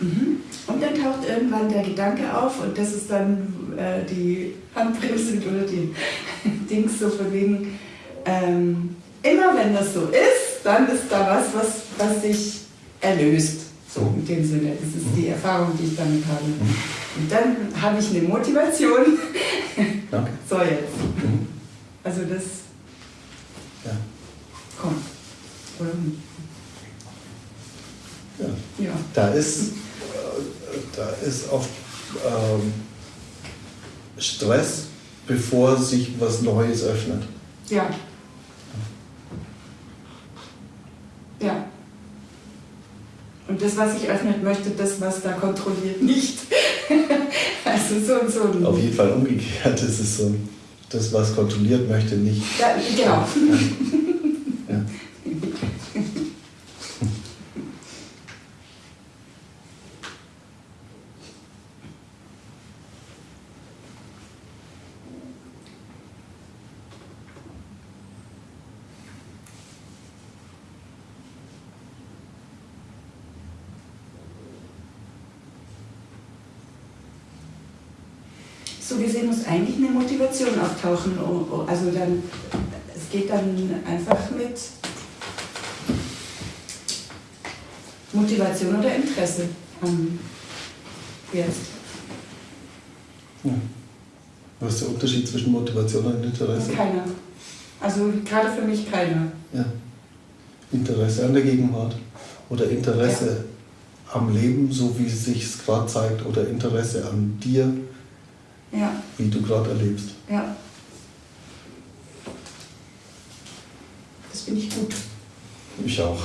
Mhm. Und dann taucht irgendwann der Gedanke auf und das ist dann äh, die Handbremse oder die [laughs] Dings so von wegen, ähm, immer wenn das so ist, dann ist da was, was, was sich erlöst. So in dem Sinne. Das ist die Erfahrung, die ich damit habe. Und dann habe ich eine Motivation. [laughs] Danke. So jetzt. Mhm. Also das Ja. kommt. Oder? Ja. Ja. Da ist, da ist oft ähm, Stress, bevor sich was Neues öffnet. Ja. Und das, was ich öffnet möchte, das, was da kontrolliert, nicht. [laughs] also so, so. Auf jeden Fall umgekehrt ist es so, das, was kontrolliert möchte, nicht. Ja, genau. Ja. So gesehen muss eigentlich eine Motivation auftauchen. oh, oh, Also dann, es geht dann einfach mit Motivation oder Interesse am jetzt. Ja. Was ist der Unterschied zwischen Motivation und Interesse? Keiner. Also gerade für mich keiner. Ja. Interesse an der Gegenwart oder Interesse am Leben, so wie es sich gerade zeigt, oder Interesse an dir, Ja, wie du gerade erlebst. ja. Das finde ich gut. Ich auch.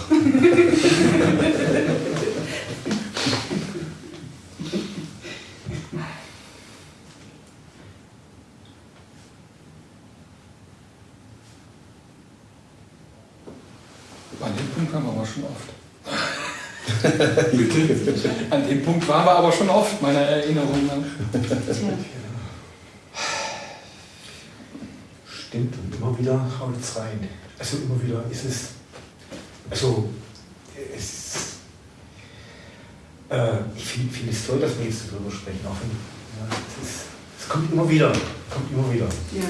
An dem Punkt waren wir aber schon oft. [laughs] An dem Punkt waren wir aber schon oft, meiner Erinnerung nach. Stimmt, und immer wieder haut es rein. Also immer wieder ist es. Also, es. Äh, ich finde find es toll, dass wir jetzt darüber sprechen. Auch wenn, ja, es, ist, es kommt immer wieder. Kommt immer wieder. Ja.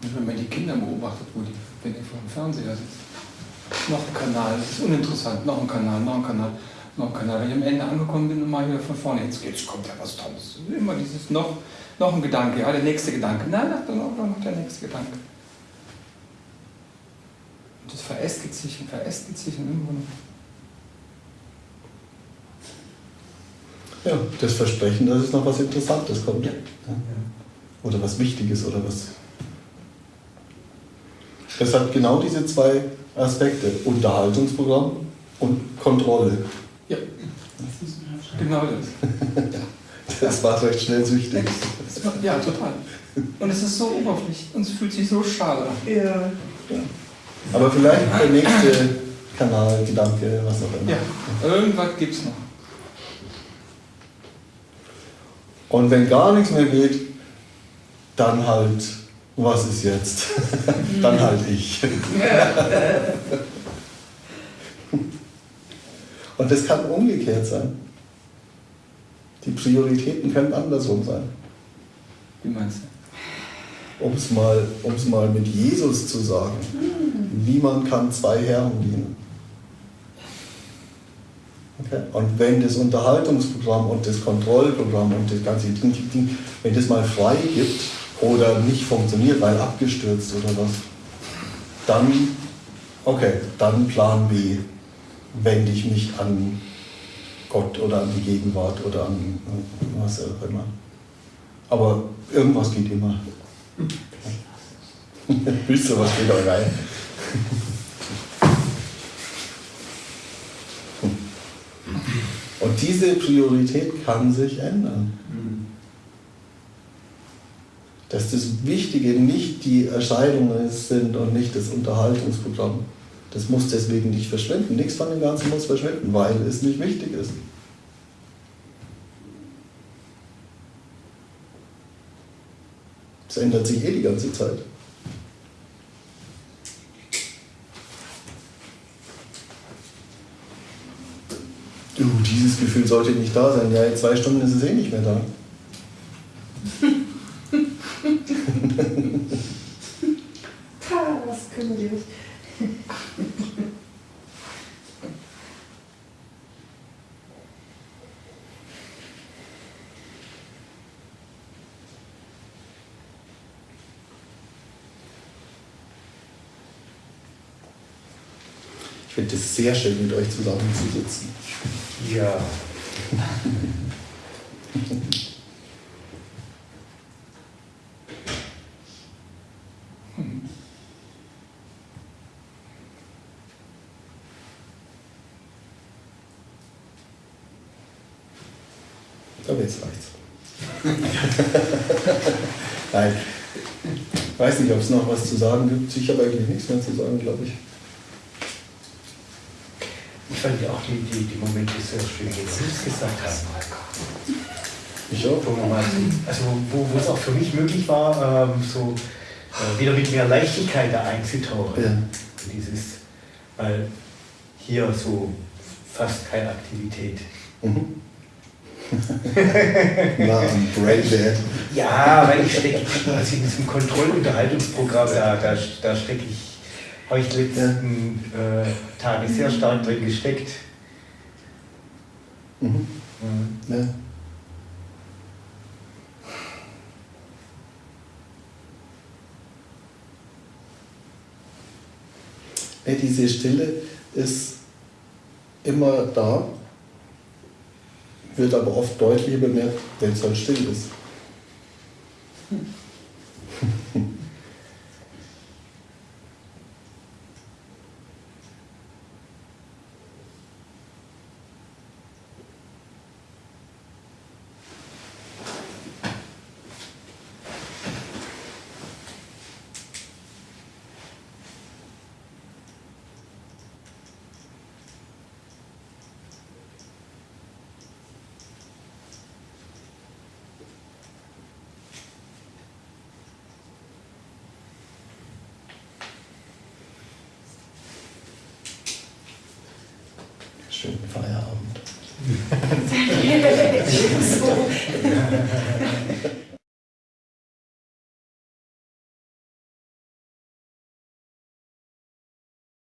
Wenn man die Kinder beobachtet, wo die, wenn die vor dem Fernseher sitzen. Noch ein Kanal, das ist uninteressant, noch ein Kanal, noch ein Kanal, noch ein Kanal. Wenn ich am Ende angekommen bin und mal wieder von vorne, jetzt, jetzt kommt ja was Tolles. Immer dieses noch, noch ein Gedanke, ja, der nächste Gedanke. Nein, dann auch noch der nächste Gedanke. Und das verästigt sich und verästigt sich und irgendwann. Ja, das Versprechen, dass es noch was Interessantes kommt. Ja. Oder was Wichtiges oder was. Es hat genau diese zwei Aspekte: Unterhaltungsprogramm und Kontrolle. Ja, genau das. [laughs] Das war recht schnell süchtig. Ja, total. Und es ist so oberflächlich und es fühlt sich so schade an. Ja. Aber vielleicht der nächste Kanal, Gedanke, was auch immer. Ja, irgendwas gibt es noch. Und wenn gar nichts mehr geht, dann halt, was ist jetzt? [laughs] dann halt ich. [laughs] Und das kann umgekehrt sein. Die Prioritäten können andersrum sein. Wie meinst du? Um es mal, um's mal mit Jesus zu sagen. Niemand kann zwei Herren dienen. Okay? Und wenn das Unterhaltungsprogramm und das Kontrollprogramm und das ganze Ding, Ding, Ding, wenn das mal frei gibt oder nicht funktioniert, weil abgestürzt oder was, dann, okay, dann Plan B, wende ich mich an Gott oder an die Gegenwart oder an was auch immer. Aber irgendwas geht immer. [laughs] Wisst ihr, was geht auch rein? Und diese Priorität kann sich ändern. Dass das Wichtige nicht die Erscheinungen sind und nicht das Unterhaltungsprogramm. Das muss deswegen nicht verschwinden. Nichts von dem Ganzen muss verschwinden, weil es nicht wichtig ist. Es ändert sich eh die ganze Zeit. Du, dieses Gefühl sollte nicht da sein. Ja, in zwei Stunden ist es eh nicht mehr da. [laughs] Was können wir nicht. Finde es sehr schön, mit euch zusammenzusitzen. Ja. Aber jetzt reicht's. Nein. Ich weiß nicht, ob es noch was zu sagen gibt. Ich habe eigentlich nichts mehr zu sagen, glaube ich. Ich fand ja auch die, die, die Momente sehr schön, wo Sie es gesagt haben. Ich auch. Wo man mal so- Also wo, wo es auch für mich möglich war, ähm, so äh, wieder mit mehr Leichtigkeit da einzutauchen. Ja. Dieses, weil hier so fast keine Aktivität. Mhm. [laughs] Am Braindead. Ja, weil ich stecke, also in diesem Kontrollunterhaltungsprogramm, da, da, da stecke ich, habe ich die letzten äh, Tage sehr stark drin gesteckt. Mhm. Mhm. Ja. Ey, diese Stille ist immer da, wird aber oft deutlicher bemerkt, wenn es halt still ist. Schönen [laughs]